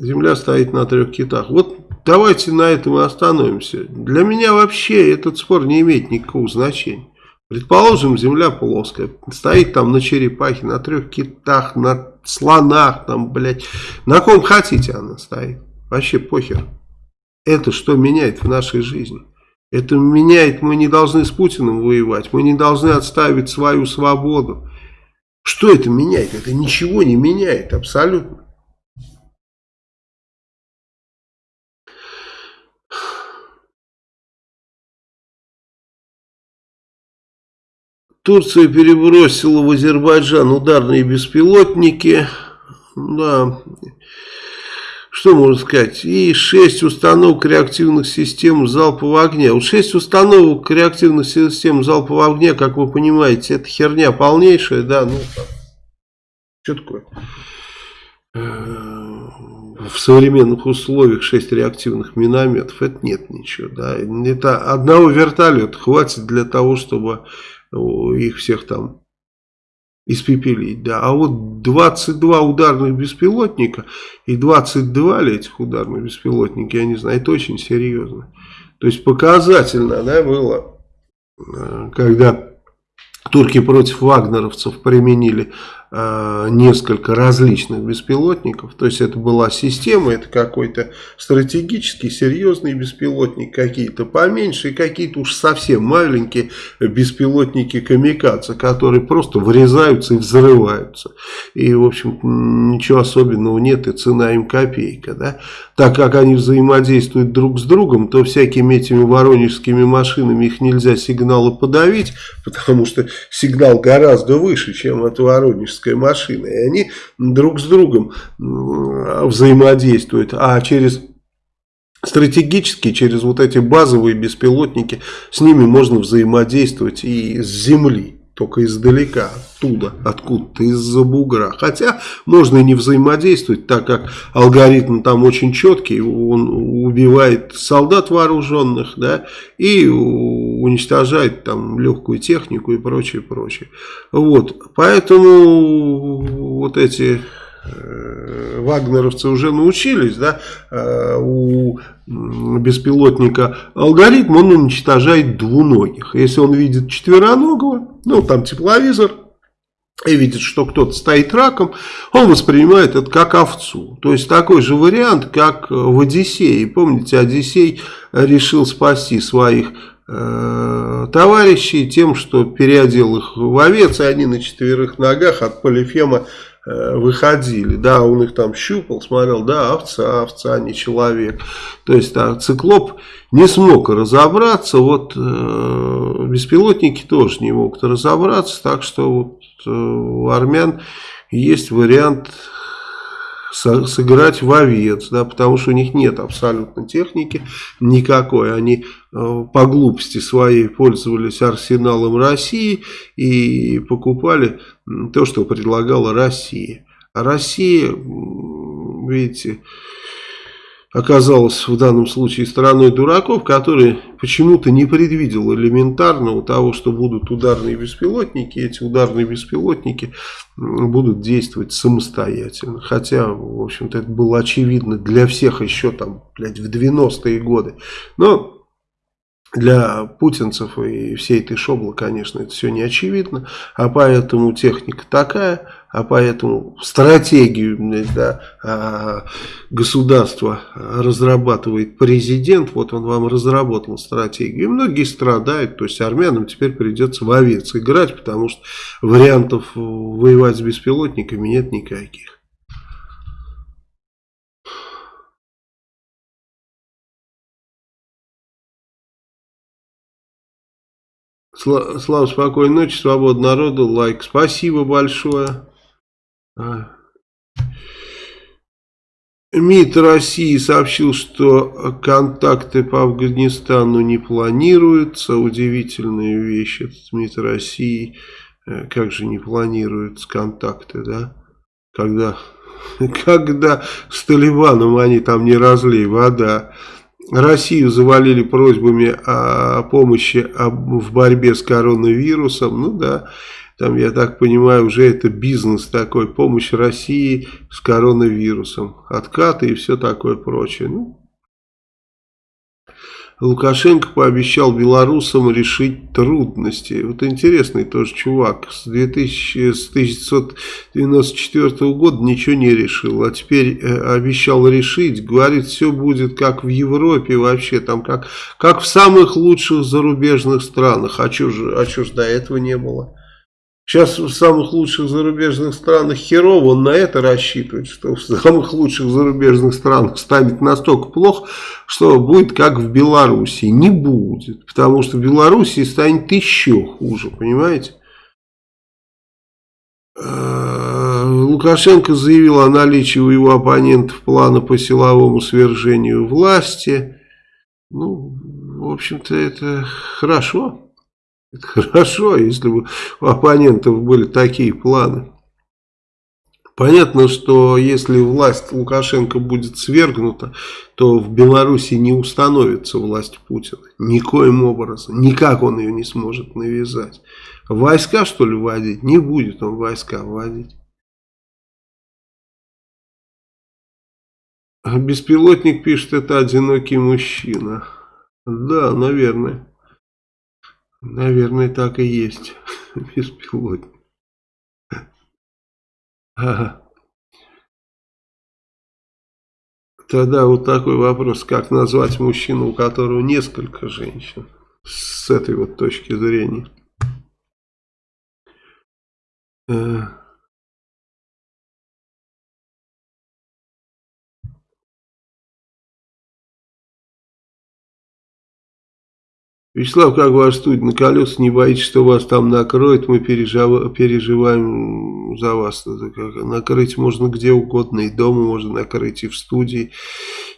[SPEAKER 1] Земля стоит на трех китах. Вот давайте на этом и остановимся. Для меня вообще этот спор не имеет никакого значения. Предположим, земля плоская, стоит там на черепахе, на трех китах, на слонах, там, блядь. На ком хотите она стоит. Вообще похер. Это что меняет в нашей жизни? Это меняет, мы не должны с Путиным воевать, мы не должны отставить свою свободу. Что это меняет? Это ничего не меняет абсолютно. Турция перебросила в Азербайджан ударные беспилотники. Да, что можно сказать, и 6 установок реактивных систем залпового огня. Вот 6 установок реактивных систем залпового огня, как вы понимаете, это херня полнейшая, да, ну, что такое? в современных условиях 6 реактивных минометов, это нет ничего. Да. Это одного вертолета хватит для того, чтобы их всех там испепелить. Да. А вот 22 ударных беспилотника и 22 ли этих ударных беспилотника, я не знаю, это очень серьезно. То есть показательно да, было, э, когда турки против вагнеровцев применили несколько различных беспилотников. То есть это была система, это какой-то стратегический, серьезный беспилотник, какие-то поменьше и какие-то уж совсем маленькие беспилотники камикадзе, которые просто врезаются и взрываются. И, в общем, ничего особенного нет, и цена им копейка. Да? Так как они взаимодействуют друг с другом, то всякими этими воронежскими машинами их нельзя сигналы подавить, потому что сигнал гораздо выше, чем от воронежского космическая машина. И они друг с другом взаимодействуют. А через стратегически, через вот эти базовые беспилотники, с ними можно взаимодействовать и с Земли только издалека, оттуда, откуда-то, из-за бугра. Хотя можно и не взаимодействовать, так как алгоритм там очень четкий, он убивает солдат вооруженных, да, и уничтожает там легкую технику и прочее, прочее. Вот, поэтому вот эти вагнеровцы уже научились, да, э, у беспилотника алгоритм, он уничтожает двуногих. Если он видит четвероногого, ну, там тепловизор, и видит, что кто-то стоит раком, он воспринимает это как овцу. То есть такой же вариант, как в Одиссее. Помните, Одиссей решил спасти своих э, товарищей тем, что переодел их в овец, и они на четверых ногах от полифема Э, выходили. Да, он их там щупал, смотрел, да, овца, овца, не человек. То есть а, циклоп не смог разобраться, вот э, беспилотники тоже не могут разобраться, так что вот э, у армян есть вариант сыграть в овец, да, потому что у них нет абсолютно техники никакой. Они э, по глупости своей пользовались арсеналом России и покупали то, что предлагала Россия. А Россия, видите, оказалась в данном случае стороной дураков, которые почему-то не предвидел элементарного того, что будут ударные беспилотники, эти ударные беспилотники будут действовать самостоятельно. Хотя, в общем-то, это было очевидно для всех еще там, блядь, в 90-е годы. Но для путинцев и всей этой шоблы, конечно, это все не очевидно, а поэтому техника такая, а поэтому стратегию да, а, государства разрабатывает президент, вот он вам разработал стратегию, и многие страдают, то есть армянам теперь придется в овец играть, потому что вариантов воевать с беспилотниками нет никаких. Слава, спокойной ночи, свобода народу, лайк. Спасибо большое. А. МИД России сообщил, что контакты по Афганистану не планируются. Удивительная вещь. Это МИД России. Э, как же не планируются контакты, да? Когда, когда с Талибаном они там не разлей вода. Россию завалили просьбами о помощи в борьбе с коронавирусом. Ну да, там, я так понимаю, уже это бизнес такой, помощь России с коронавирусом. Откаты и все такое прочее. Ну, Лукашенко пообещал белорусам решить трудности. Вот интересный тоже чувак. С, 2000, с 1994 года ничего не решил. А теперь э, обещал решить. Говорит, все будет как в Европе вообще. Там как, как в самых лучших зарубежных странах. А что же, а же до этого не было? Сейчас в самых лучших зарубежных странах херово, он на это рассчитывает, что в самых лучших зарубежных странах станет настолько плохо, что будет как в Беларуси. Не будет, потому что в Беларуси станет еще хуже, понимаете? Э, Лукашенко заявил о наличии у его оппонентов плана по силовому свержению власти. Ну, в общем-то, это хорошо. Хорошо, если бы у оппонентов были такие планы. Понятно, что если власть Лукашенко будет свергнута, то в Беларуси не установится власть Путина. Никоим образом. Никак он ее не сможет навязать. Войска, что ли, вводить? Не будет он войска вводить. Беспилотник пишет, это одинокий мужчина. Да, наверное. Наверное, так и есть. Беспилотник. Ага. Тогда вот такой вопрос, как назвать мужчину, у которого несколько женщин, с этой вот точки зрения. Вячеслав, как ваш студия на колесах, не боитесь, что вас там накроет, мы пережив... переживаем за вас. Накрыть можно где угодно, и дома можно накрыть, и в студии,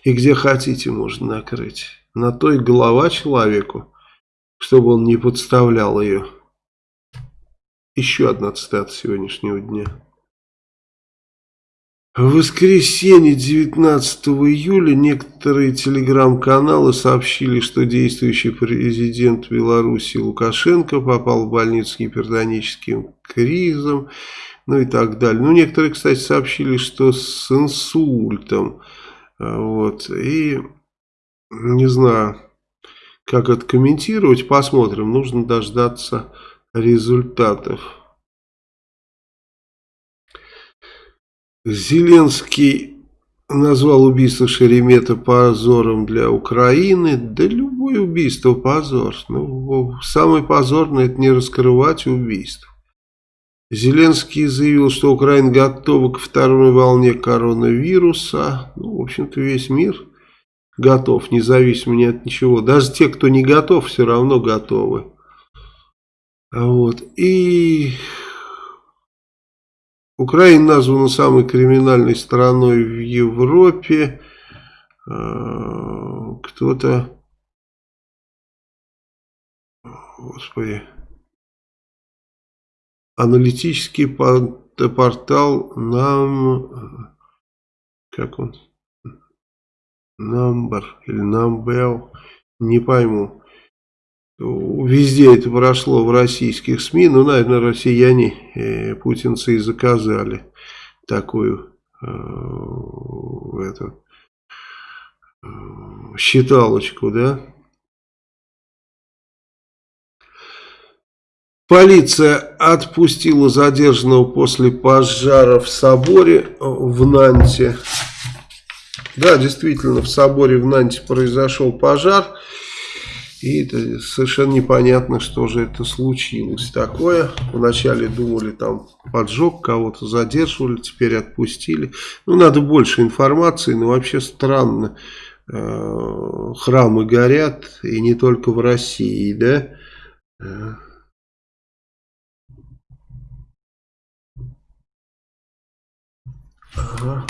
[SPEAKER 1] и где хотите можно накрыть. На то и голова человеку, чтобы он не подставлял ее. Еще одна цитата сегодняшнего дня. В воскресенье 19 июля некоторые телеграм-каналы сообщили, что действующий президент Беларуси Лукашенко попал в больницу с гипертоническим кризом, ну и так далее. Ну, некоторые, кстати, сообщили, что с инсультом. Вот, и не знаю, как это комментировать, посмотрим. Нужно дождаться результатов. Зеленский назвал убийство Шеремета позором для Украины. Да любое убийство позор. Ну, самое позорное это не раскрывать убийство. Зеленский заявил, что Украина готова к второй волне коронавируса. Ну, в общем-то, весь мир готов, независимо ни от ничего. Даже те, кто не готов, все равно готовы. Вот. И Украина названа самой криминальной страной в Европе. А, кто-то... Господи. Аналитический портал нам... Как он? Number или Number. Не пойму. Везде это прошло в российских СМИ, ну, наверное, россияне, э, путинцы и заказали такую э, эту, э, считалочку, да. Полиция отпустила задержанного после пожара в соборе в Нанте. Да, действительно, в соборе в Нанте произошел пожар. И это совершенно непонятно, что же это случилось такое. Вначале думали, там поджог, кого-то задерживали, теперь отпустили. Ну, надо больше информации, но вообще странно. Э, храмы горят, и не только в России, да? Э. Ага.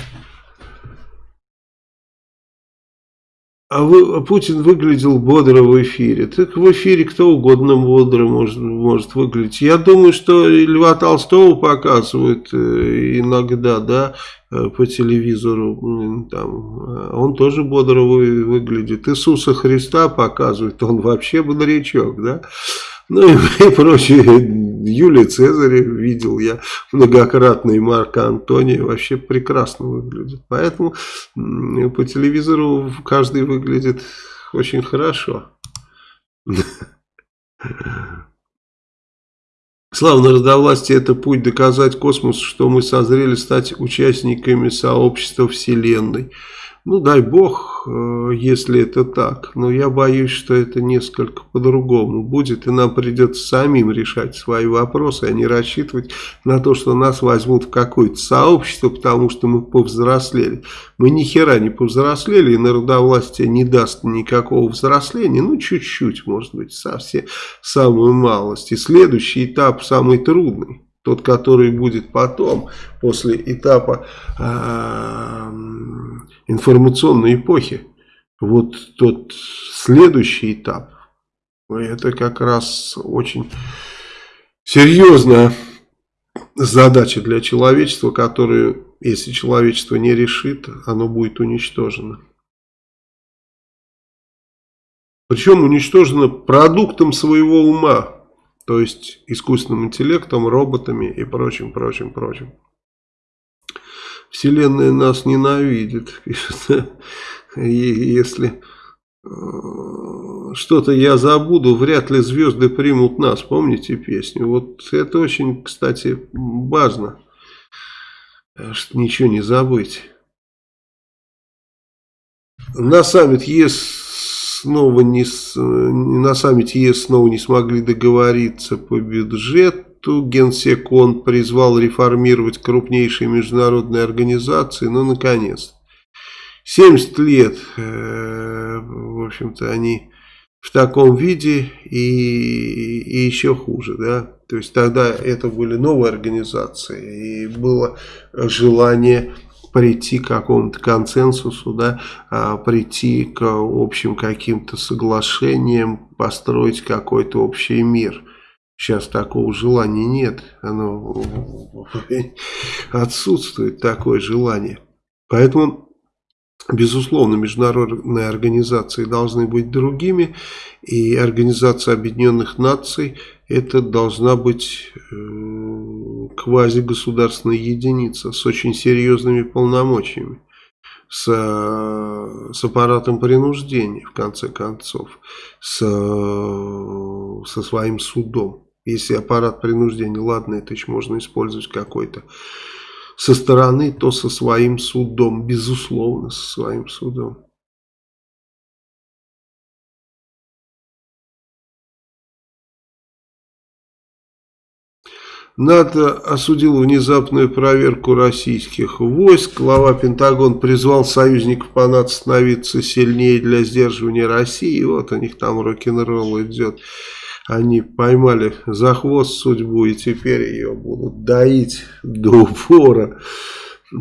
[SPEAKER 1] А вы, Путин выглядел бодро в эфире. Так в эфире кто угодно бодро может, может выглядеть. Я думаю, что Льва Толстого показывают э, иногда, да, э, по телевизору. Там, он тоже бодро выглядит. Иисуса Христа показывают, он вообще бодрячок, да. Ну и, и прочее. Юлия Цезаря видел я многократно, и Марка Антония вообще прекрасно выглядит. Поэтому по телевизору каждый выглядит очень хорошо. Слава народовластия – это путь доказать космосу, что мы созрели стать участниками сообщества Вселенной. Ну, дай бог, э, если это так. Но я боюсь, что это несколько по-другому будет. И нам придется самим решать свои вопросы, а не рассчитывать на то, что нас возьмут в какое-то сообщество, потому что мы повзрослели. Мы ни хера не повзрослели, и народовластие не даст никакого взросления. Ну, чуть-чуть, может быть, совсем самую малость. И следующий этап самый трудный тот, который будет потом, после этапа э, информационной эпохи. Вот тот следующий этап, это как раз очень серьезно задача для человечества, которую, если человечество не решит, оно будет уничтожено. Причем уничтожено продуктом своего ума, то есть искусственным интеллектом, роботами и прочим, прочим, прочим. Вселенная нас ненавидит, если э, что-то я забуду, вряд ли звезды примут нас. Помните песню? Вот это очень, кстати, важно, что ничего не забыть. На саммит ЕС снова не, на саммите ЕС снова не смогли договориться по бюджету. Генсек он призвал реформировать крупнейшие международные организации. Ну, наконец. 70 лет, э, в общем-то, они в таком виде и, и еще хуже, да. То есть тогда это были новые организации и было желание прийти к какому-то консенсусу, да, а, прийти к общим каким-то соглашениям, построить какой-то общий мир. Сейчас такого желания нет, оно отсутствует такое желание. Поэтому Безусловно, международные организации должны быть другими, и Организация Объединенных Наций это должна быть э, квазигосударственная единица с очень серьезными полномочиями, с, с аппаратом принуждения, в конце концов, с, со своим судом. Если аппарат принуждения, ладно, это еще можно использовать какой-то со стороны, то со своим судом, безусловно, со своим судом. НАТО осудил внезапную проверку российских войск. Глава Пентагон призвал союзников по НАТО становиться сильнее для сдерживания России. И вот у них там рок-н-ролл идет они поймали за хвост судьбу и теперь ее будут доить до упора.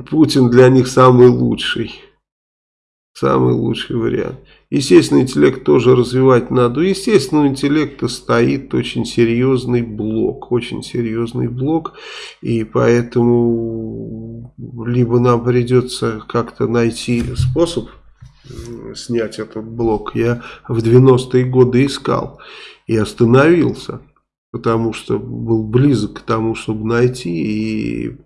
[SPEAKER 1] Путин для них самый лучший. Самый лучший вариант. Естественный интеллект тоже развивать надо. Естественного интеллекта стоит очень серьезный блок. Очень серьезный блок. И поэтому либо нам придется как-то найти способ снять этот блок. Я в 90-е годы искал и остановился, потому что был близок к тому, чтобы найти, и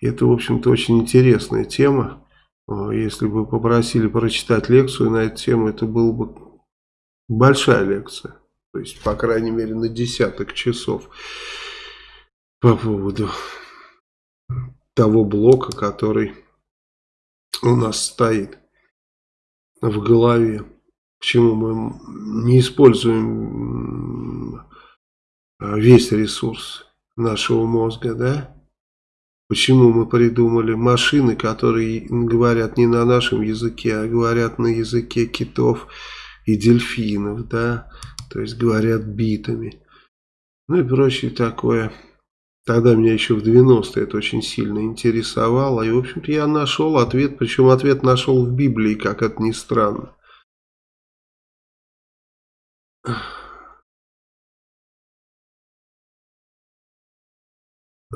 [SPEAKER 1] это, в общем-то, очень интересная тема. Если бы попросили прочитать лекцию на эту тему, это была бы большая лекция, то есть, по крайней мере, на десяток часов по поводу того блока, который у нас стоит в голове. Почему мы не используем весь ресурс нашего мозга, да? Почему мы придумали машины, которые говорят не на нашем языке, а говорят на языке китов и дельфинов, да? То есть говорят битами. Ну и прочее такое. Тогда меня еще в 90-е это очень сильно интересовало. И, в общем-то, я нашел ответ. Причем ответ нашел в Библии, как это ни странно.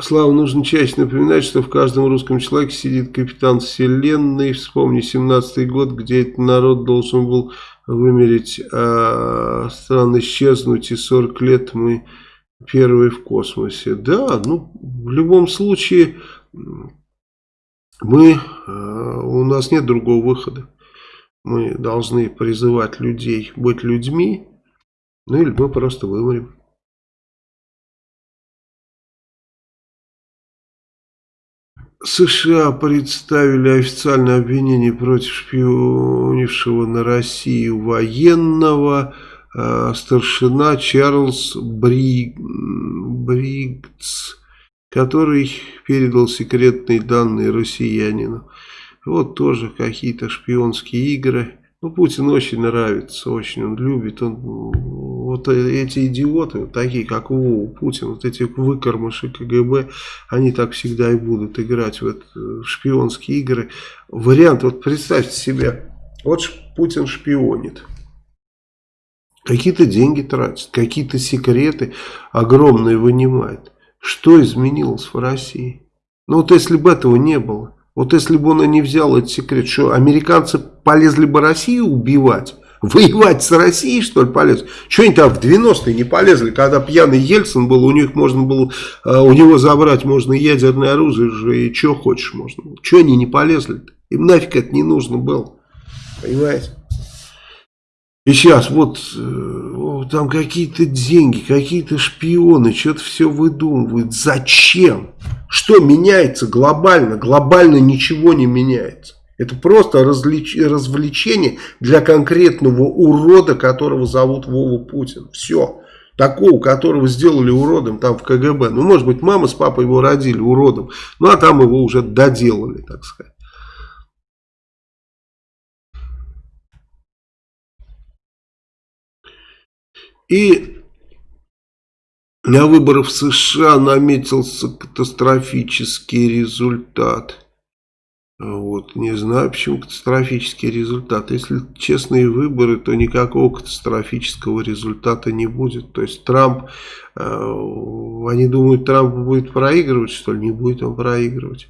[SPEAKER 1] Слава, нужно чаще напоминать, что в каждом русском человеке сидит капитан вселенной. Вспомни 17-й год, где этот народ должен был вымереть, а страны исчезнуть, и 40 лет мы первые в космосе. Да, ну, в любом случае, мы, а, у нас нет другого выхода. Мы должны призывать людей быть людьми, ну или мы просто вымрем. США представили официальное обвинение против шпионившего на Россию военного э, старшина Чарльз Бри... Бригц, который передал секретные данные россиянину. Вот тоже какие-то шпионские игры. Ну, Путин очень нравится, очень он любит. Он, вот эти идиоты, такие как Вова, Путин, вот эти выкормыши КГБ, они так всегда и будут играть в, это, в шпионские игры. Вариант, вот представьте себе, вот Путин шпионит. Какие-то деньги тратит, какие-то секреты огромные вынимает. Что изменилось в России? Ну вот если бы этого не было, вот если бы он и не взял этот секрет, что американцы полезли бы Россию убивать, Воевать с Россией, что ли, полез? Что они там в 90-е не полезли, когда пьяный Ельцин был, у них можно было, э, у него забрать можно ядерное оружие же, и что хочешь можно. Что они не полезли -то? Им нафиг это не нужно было. Понимаете? И сейчас вот э, там какие-то деньги, какие-то шпионы, что-то все выдумывают. Зачем? Что меняется глобально? Глобально ничего не меняется. Это просто развлеч... развлечение для конкретного урода, которого зовут Вова Путин. Все. Такого, которого сделали уродом там в КГБ. Ну, может быть, мама с папой его родили уродом. Ну, а там его уже доделали, так сказать. И на выборах в США наметился катастрофический результат. Вот. Не знаю, почему катастрофический результат. Если честные выборы, то никакого катастрофического результата не будет. То есть Трамп, э, они думают, Трамп будет проигрывать, что ли? Не будет он проигрывать.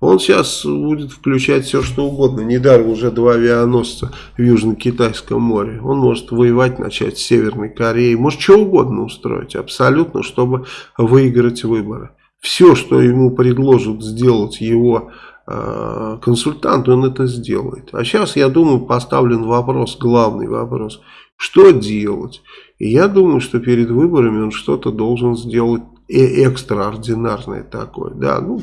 [SPEAKER 1] Он сейчас будет включать все, что угодно. Недаром уже два авианосца в Южно-Китайском море. Он может воевать, начать с Северной Кореи. Может, что угодно устроить. Абсолютно, чтобы выиграть выборы. Все, что ему предложат сделать его консультант, он это сделает. А сейчас, я думаю, поставлен вопрос, главный вопрос, что делать? И я думаю, что перед выборами он что-то должен сделать экстраординарное такое. Да, ну,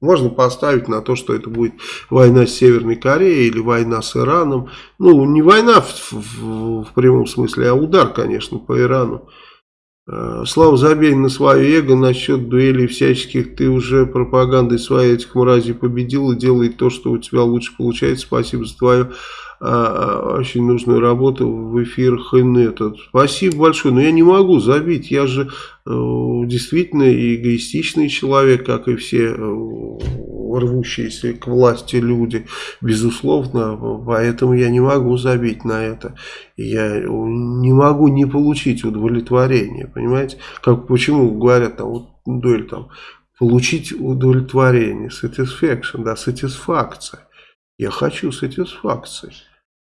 [SPEAKER 1] можно поставить на то, что это будет война с Северной Кореей или война с Ираном. Ну, не война в, в, в прямом смысле, а удар, конечно, по Ирану. Э, Слава, забей на свое эго насчет дуэлей всяческих. Ты уже пропагандой своей этих мразей победил и делай то, что у тебя лучше получается. Спасибо за твою а, очень нужную работу в эфирах Инета. Спасибо большое, но я не могу забить. Я же э, действительно эгоистичный человек, как и все рвущиеся к власти люди, безусловно, поэтому я не могу забить на это. Я не могу не получить удовлетворение, понимаете? Как, почему говорят, там, вот, дуэль там, получить удовлетворение, satisfaction, да, сатисфакция. Я хочу сатисфакции.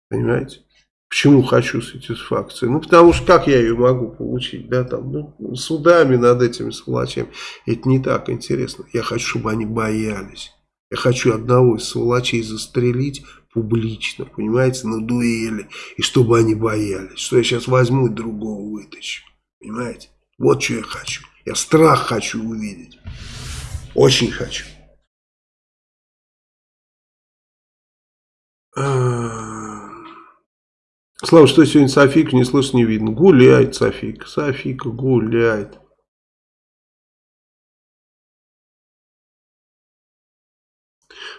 [SPEAKER 1] Понимаете? Почему хочу сатисфакции? Ну, потому что как я ее могу получить? Да, там, ну, судами над этими сволочами. Это не так интересно. Я хочу, чтобы они боялись. Я хочу одного из сволочей застрелить публично, понимаете, на дуэли. И чтобы они боялись. Что я сейчас возьму и другого вытащу. Понимаете? Вот что я хочу. Я страх хочу увидеть. Очень хочу. Слава, что сегодня Софика не слышно, не видно. Гуляет Софика. Софика гуляет.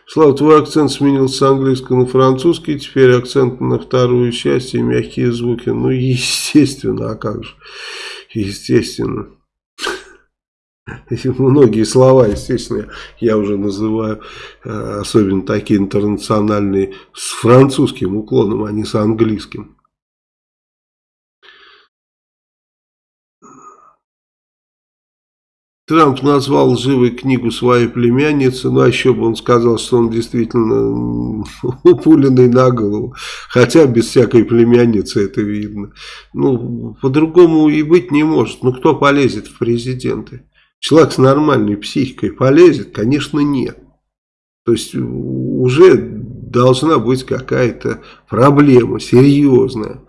[SPEAKER 1] Слава, твой акцент сменился с английского на французский, теперь акцент на вторую часть и мягкие звуки. Ну, естественно, а как же? Естественно. Многие слова, естественно, я уже называю, э, особенно такие интернациональные, с французским уклоном, а не с английским. Трамп назвал лживой книгу своей племянницы, ну а еще бы он сказал, что он действительно упуленный на голову, хотя без всякой племянницы это видно. Ну, по-другому и быть не может, ну кто полезет в президенты? Человек с нормальной психикой полезет? Конечно, нет. То есть уже должна быть какая-то проблема серьезная,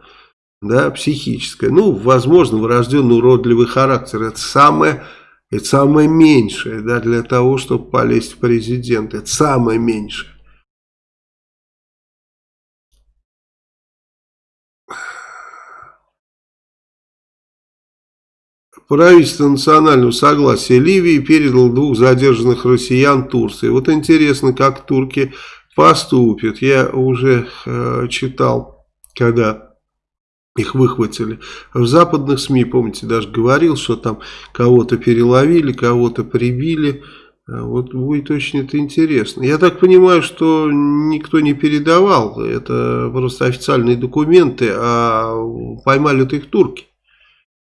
[SPEAKER 1] да, психическая. Ну, возможно, врожденный уродливый характер. Это самое, это самое меньшее, да, для того, чтобы полезть в президент. Это самое меньшее. Правительство национального согласия Ливии передало двух задержанных россиян Турции. Вот интересно, как турки поступят. Я уже э, читал, когда их выхватили. В западных СМИ, помните, даже говорил, что там кого-то переловили, кого-то прибили. Э, вот будет очень это интересно. Я так понимаю, что никто не передавал. Это просто официальные документы, а поймали-то их турки.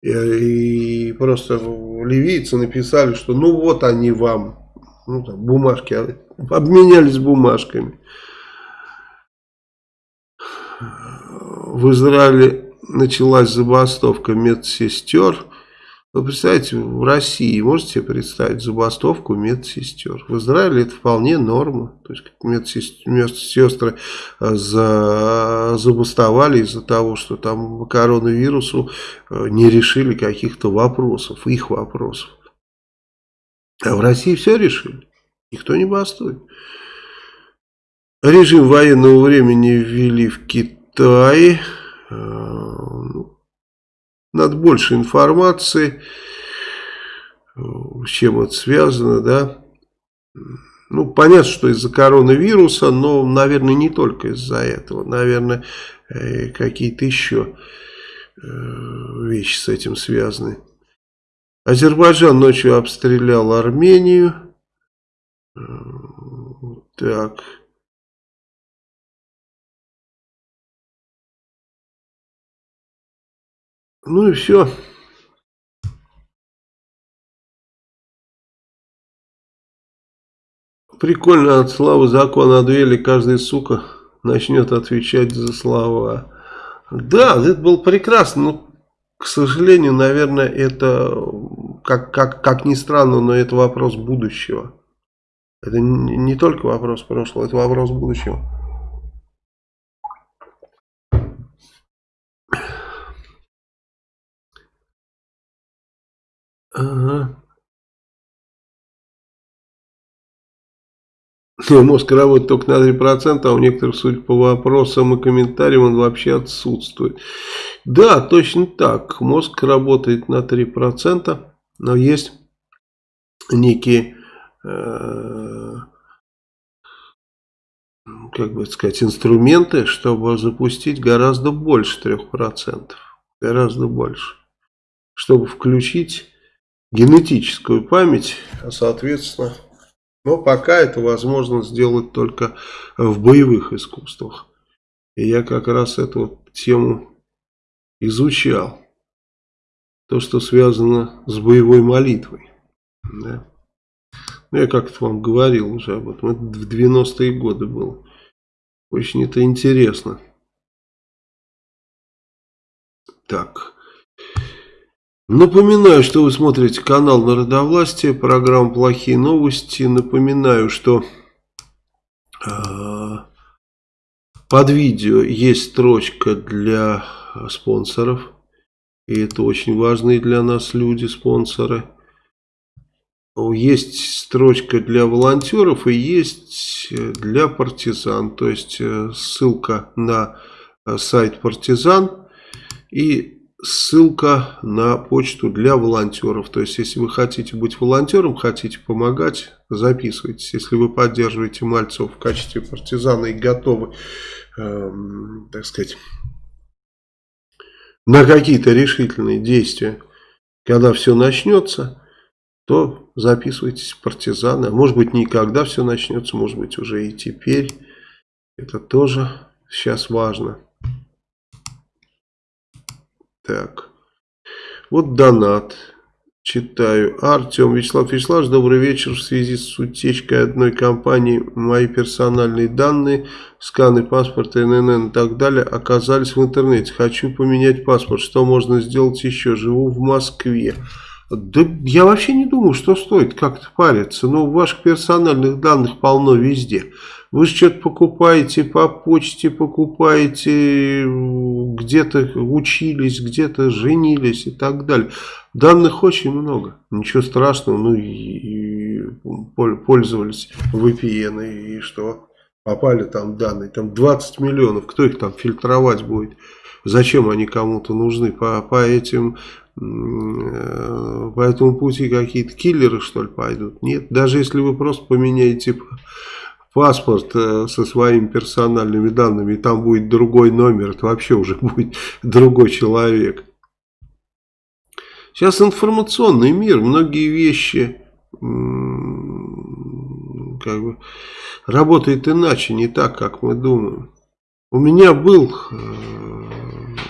[SPEAKER 1] И просто ливийцы написали, что ну вот они вам, ну там бумажки, а, обменялись бумажками. В Израиле началась забастовка медсестер. Вы представляете, в России можете себе представить забастовку медсестер? В Израиле это вполне норма. То есть медсестры э, за, забастовали из-за того, что там коронавирусу э, не решили каких-то вопросов, их вопросов. А в России все решили. Никто не бастует. Режим военного времени ввели в Китае. Э, ну, надо больше информации, с чем это связано, да. Ну, понятно, что из-за коронавируса, но, наверное, не только из-за этого. Наверное, э, какие-то еще э, вещи с этим связаны. Азербайджан ночью обстрелял Армению. Э, так. Ну и все. Прикольно от славы закона отвели, каждый сука начнет отвечать за слова. Да, это был прекрасно, но, к сожалению, наверное, это, как, как, как ни странно, но это вопрос будущего. Это не только вопрос прошлого, это вопрос будущего. Ага. Мозг работает только на 3%, а у некоторых, судя по вопросам и комментариям, он вообще отсутствует. Да, точно так. Мозг работает на 3%, но есть некие, э, как бы сказать, инструменты, чтобы запустить гораздо больше 3%. Гораздо больше. Чтобы включить генетическую память, а соответственно, но пока это возможно сделать только в боевых искусствах. И я как раз эту тему изучал. То, что связано с боевой молитвой. Да. Ну, я как-то вам говорил уже об этом. Это в 90-е годы было. Очень это интересно. Так. Напоминаю, что вы смотрите канал Народовластия, программа «Плохие новости». Напоминаю, что э, под видео есть строчка для спонсоров. И это очень важные для нас люди, спонсоры. Есть строчка для волонтеров и есть для партизан. То есть э, ссылка на э, сайт партизан и ссылка на почту для волонтеров. То есть, если вы хотите быть волонтером, хотите помогать, записывайтесь. Если вы поддерживаете Мальцев в качестве партизана и готовы, э, так сказать, на какие-то решительные действия, когда все начнется, то записывайтесь в партизаны. А может быть, никогда все начнется, может быть, уже и теперь. Это тоже сейчас важно. Так. Вот донат. Читаю. Артем Вячеслав Вячеславович, добрый вечер. В связи с утечкой одной компании мои персональные данные, сканы паспорта, ННН и так далее оказались в интернете. Хочу поменять паспорт. Что можно сделать еще? Живу в Москве. Да я вообще не думаю, что стоит как-то париться. Но ваших персональных данных полно везде. Вы что-то покупаете по почте, покупаете, где-то учились, где-то женились и так далее. Данных очень много. Ничего страшного. Ну и, и пользовались VPN и что? Попали там данные. Там 20 миллионов. Кто их там фильтровать будет? Зачем они кому-то нужны? По, по этим э, по этому пути какие-то киллеры что ли пойдут? Нет, даже если вы просто поменяете паспорт э, со своими персональными данными, и там будет другой номер, это вообще уже будет другой человек. Сейчас информационный мир, многие вещи как бы работают иначе, не так, как мы думаем. у меня был, э,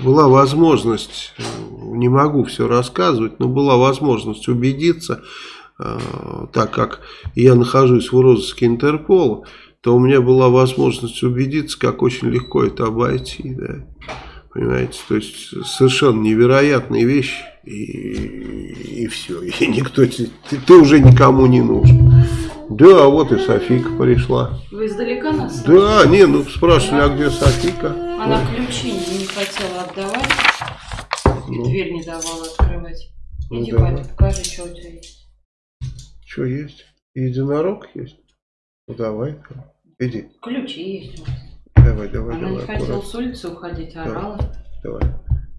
[SPEAKER 1] была возможность, не могу все рассказывать, но была возможность убедиться, так как я нахожусь в розыске Интерпола, то у меня была возможность убедиться, как очень легко это обойти. Да. Понимаете, то есть совершенно невероятные вещи, и, и все, и никто, ты, ты уже никому не нужен. Да, вот и Софика пришла.
[SPEAKER 2] Вы издалека нас?
[SPEAKER 1] Да, не, ну спрашивали, а где Софика?
[SPEAKER 2] Она вот. ключи не хотела отдавать, ну. дверь не давала открывать. Ну Иди, ну, да. покажи, что у тебя есть.
[SPEAKER 1] Что есть? Единорог есть? Ну давай, иди.
[SPEAKER 2] Ключи есть у вас.
[SPEAKER 1] Давай, давай,
[SPEAKER 2] Она
[SPEAKER 1] давай.
[SPEAKER 2] не хотела с улицы уходить, а орала.
[SPEAKER 1] Давай,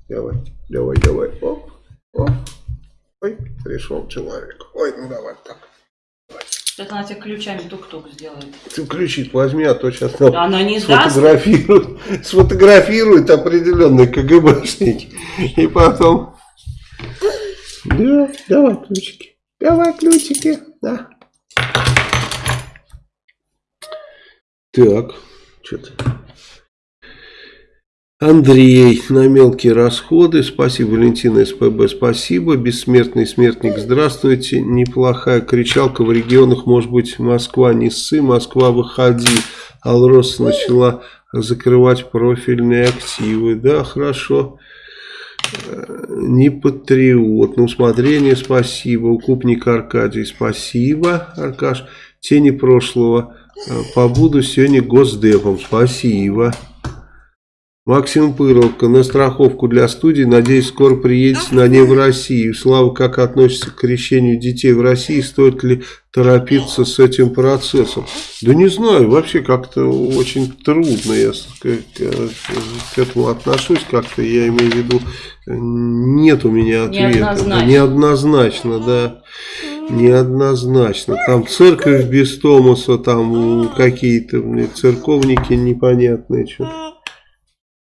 [SPEAKER 1] давай, давай, давай. Оп, оп. Ой, пришел человек. Ой, ну давай так.
[SPEAKER 2] Сейчас она тебе ключами тук-тук сделает.
[SPEAKER 1] Ты ключи возьми, а то сейчас
[SPEAKER 2] нам она не
[SPEAKER 1] сфотографируют, даст. сфотографируют определенные КГБшники. И потом... Да, давай ключики. Давай ключики, да. Так что-то. Андрей на мелкие расходы. Спасибо, Валентина СПБ, спасибо. Бессмертный смертник, здравствуйте. Неплохая кричалка в регионах, может быть, Москва не ссы, Москва выходи. Алрос начала закрывать профильные активы. Да, хорошо. Не патриот. На усмотрение спасибо. Укупник Аркадий, спасибо, Аркаш. Тени прошлого. Побуду сегодня госдепом. Спасибо. Максим Пыровка на страховку для студии. Надеюсь, скоро приедете на ней в Россию. Слава, как относится к крещению детей в России? Стоит ли торопиться с этим процессом? Да не знаю, вообще как-то очень трудно я к, этому отношусь. Как-то я имею в виду, нет у меня ответа.
[SPEAKER 2] Неоднозначно.
[SPEAKER 1] Неоднозначно, да неоднозначно. Там церковь без Томаса, там какие-то церковники непонятные. Что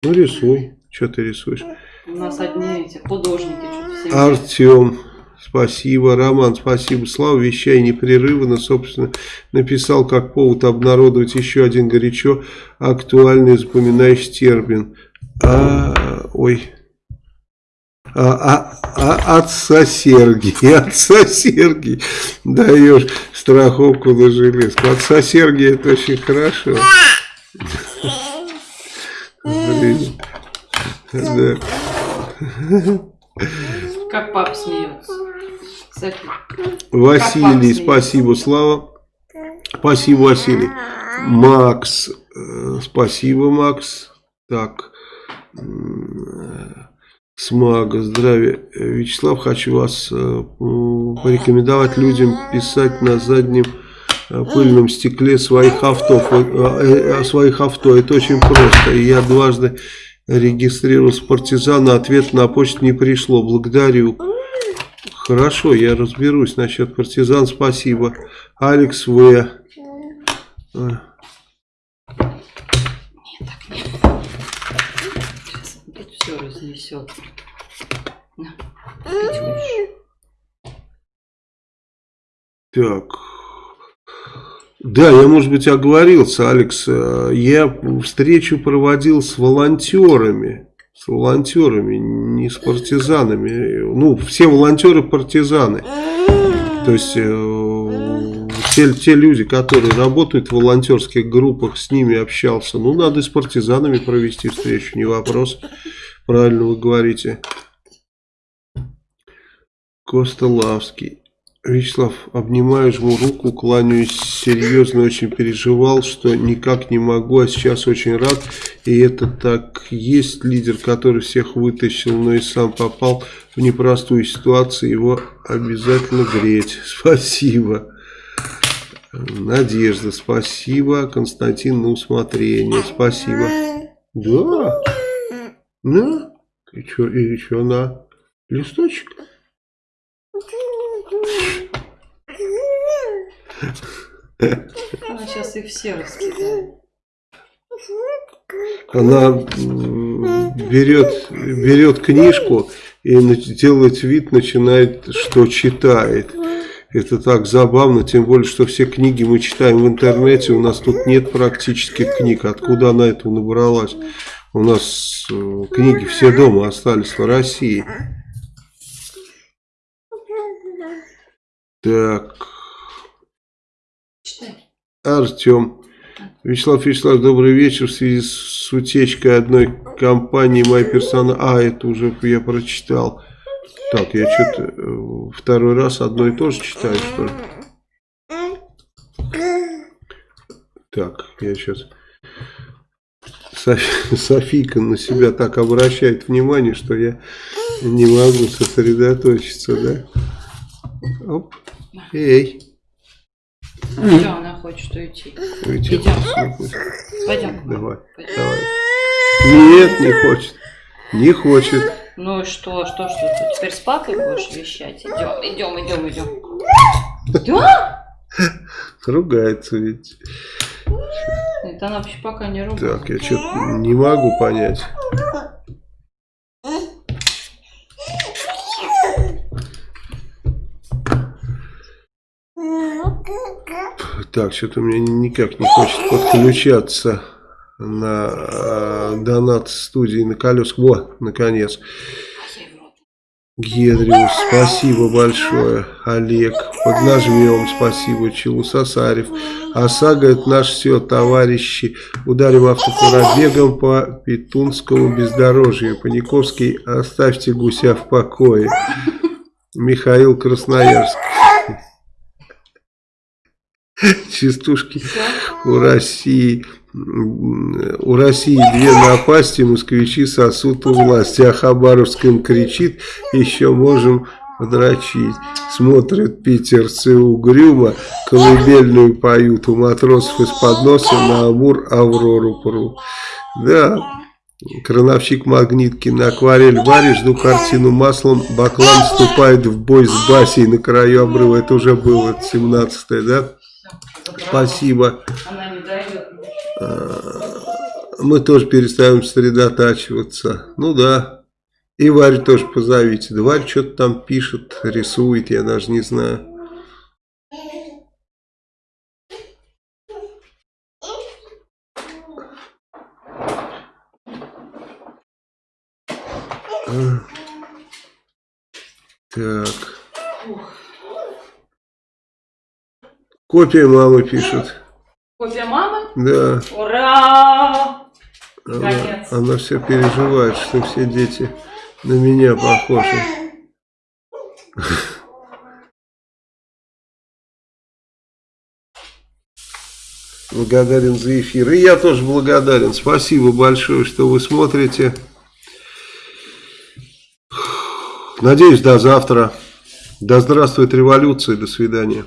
[SPEAKER 1] ну рисуй. Что ты рисуешь?
[SPEAKER 2] У нас одни эти художники.
[SPEAKER 1] Артем. Спасибо, Роман, спасибо. Слава, вещай непрерывно, собственно, написал как повод обнародовать еще один горячо актуальный запоминающий термин. А, ой, а, а, а, отца Сергия, отца Сергия, даешь страховку на железку. Отца Сергия это очень хорошо.
[SPEAKER 2] Да. Как пап смеется.
[SPEAKER 1] Василий, спасибо, Слава. Спасибо, Василий. Макс, э, спасибо, Макс. Так, Смага, здравия. Вячеслав, хочу вас э, порекомендовать людям писать на заднем пыльном стекле своих авто, э, своих авто. Это очень просто. И я дважды регистрировался партизана, ответ на почту не пришло. Благодарю. Хорошо, я разберусь насчет партизан. Спасибо. Алекс В.
[SPEAKER 2] все разнесет.
[SPEAKER 1] Так. Да, я, может быть, оговорился, Алекс. Я встречу проводил с волонтерами. С волонтерами, не с партизанами. Ну, все волонтеры партизаны. То есть, э, те, те люди, которые работают в волонтерских группах, с ними общался. Ну, надо с партизанами провести встречу, не вопрос. Правильно вы говорите. Костолавский. Вячеслав, обнимаю, жму руку, кланяюсь, серьезно очень переживал, что никак не могу, а сейчас очень рад. И это так есть лидер, который всех вытащил, но и сам попал в непростую ситуацию, его обязательно греть. Спасибо. Надежда, спасибо. Константин, на усмотрение, спасибо. Да. На? И что, и что на? Листочек?
[SPEAKER 2] Она сейчас их все раскидает.
[SPEAKER 1] Она берет, берет книжку и делает вид, начинает, что читает. Это так забавно, тем более, что все книги мы читаем в интернете, у нас тут нет практически книг. Откуда она этого набралась? У нас э, книги все дома остались в России. Так,
[SPEAKER 2] Читай.
[SPEAKER 1] Артем. Вячеслав Вячеславович, добрый вечер. В связи с утечкой одной компании моя персона... А, это уже я прочитал. Так, я что-то э, второй раз одно и то же читаю, что ли? Так, я сейчас... Софи- Софийка на себя так обращает внимание, что я не могу сосредоточиться, да? Оп. Эй.
[SPEAKER 2] Все, она хочет уйти.
[SPEAKER 1] Уйти
[SPEAKER 2] Идем. Пойдем.
[SPEAKER 1] Давай,
[SPEAKER 2] Пойдем.
[SPEAKER 1] давай. Нет, не хочет. Не хочет.
[SPEAKER 2] Ну и что, что, что ты теперь с папой будешь вещать? Идем, идем, идем, идем. Да?
[SPEAKER 1] Ругается ведь.
[SPEAKER 2] Это она вообще пока не ругается.
[SPEAKER 1] Так, я что-то не могу понять. Так, что-то меня никак не хочет подключаться на э, донат студии на колесах. Во, наконец. Гедриус, спасибо большое. Олег, поднажмем, спасибо. Челу Сосарев. ОСАГО это наш все, товарищи. Ударим автопробегом по Петунскому бездорожью. Паниковский, оставьте гуся в покое. Михаил Красноярск. Частушки у России. У России две напасти, москвичи сосут у власти, а Хабаровском кричит, еще можем подрочить. Смотрят питерцы угрюмо, колыбельную поют, у матросов из-под носа на Амур Аврору прут. Да, крановщик Магнитки на акварель варишь, жду картину маслом, Баклан вступает в бой с Басей на краю обрыва, это уже было 17 да? Спасибо.
[SPEAKER 2] Дает.
[SPEAKER 1] Мы тоже перестаем сосредотачиваться. Ну да. И Варю тоже позовите. Да Варя что-то там пишет, рисует, я даже не знаю. Так. Копия мамы пишет.
[SPEAKER 2] Копия мамы?
[SPEAKER 1] Да.
[SPEAKER 2] Ура!
[SPEAKER 1] Она, она все переживает, что все дети на меня похожи. Благодарен за эфир. И я тоже благодарен. Спасибо большое, что вы смотрите. Надеюсь, до завтра. Да здравствует революция. До свидания.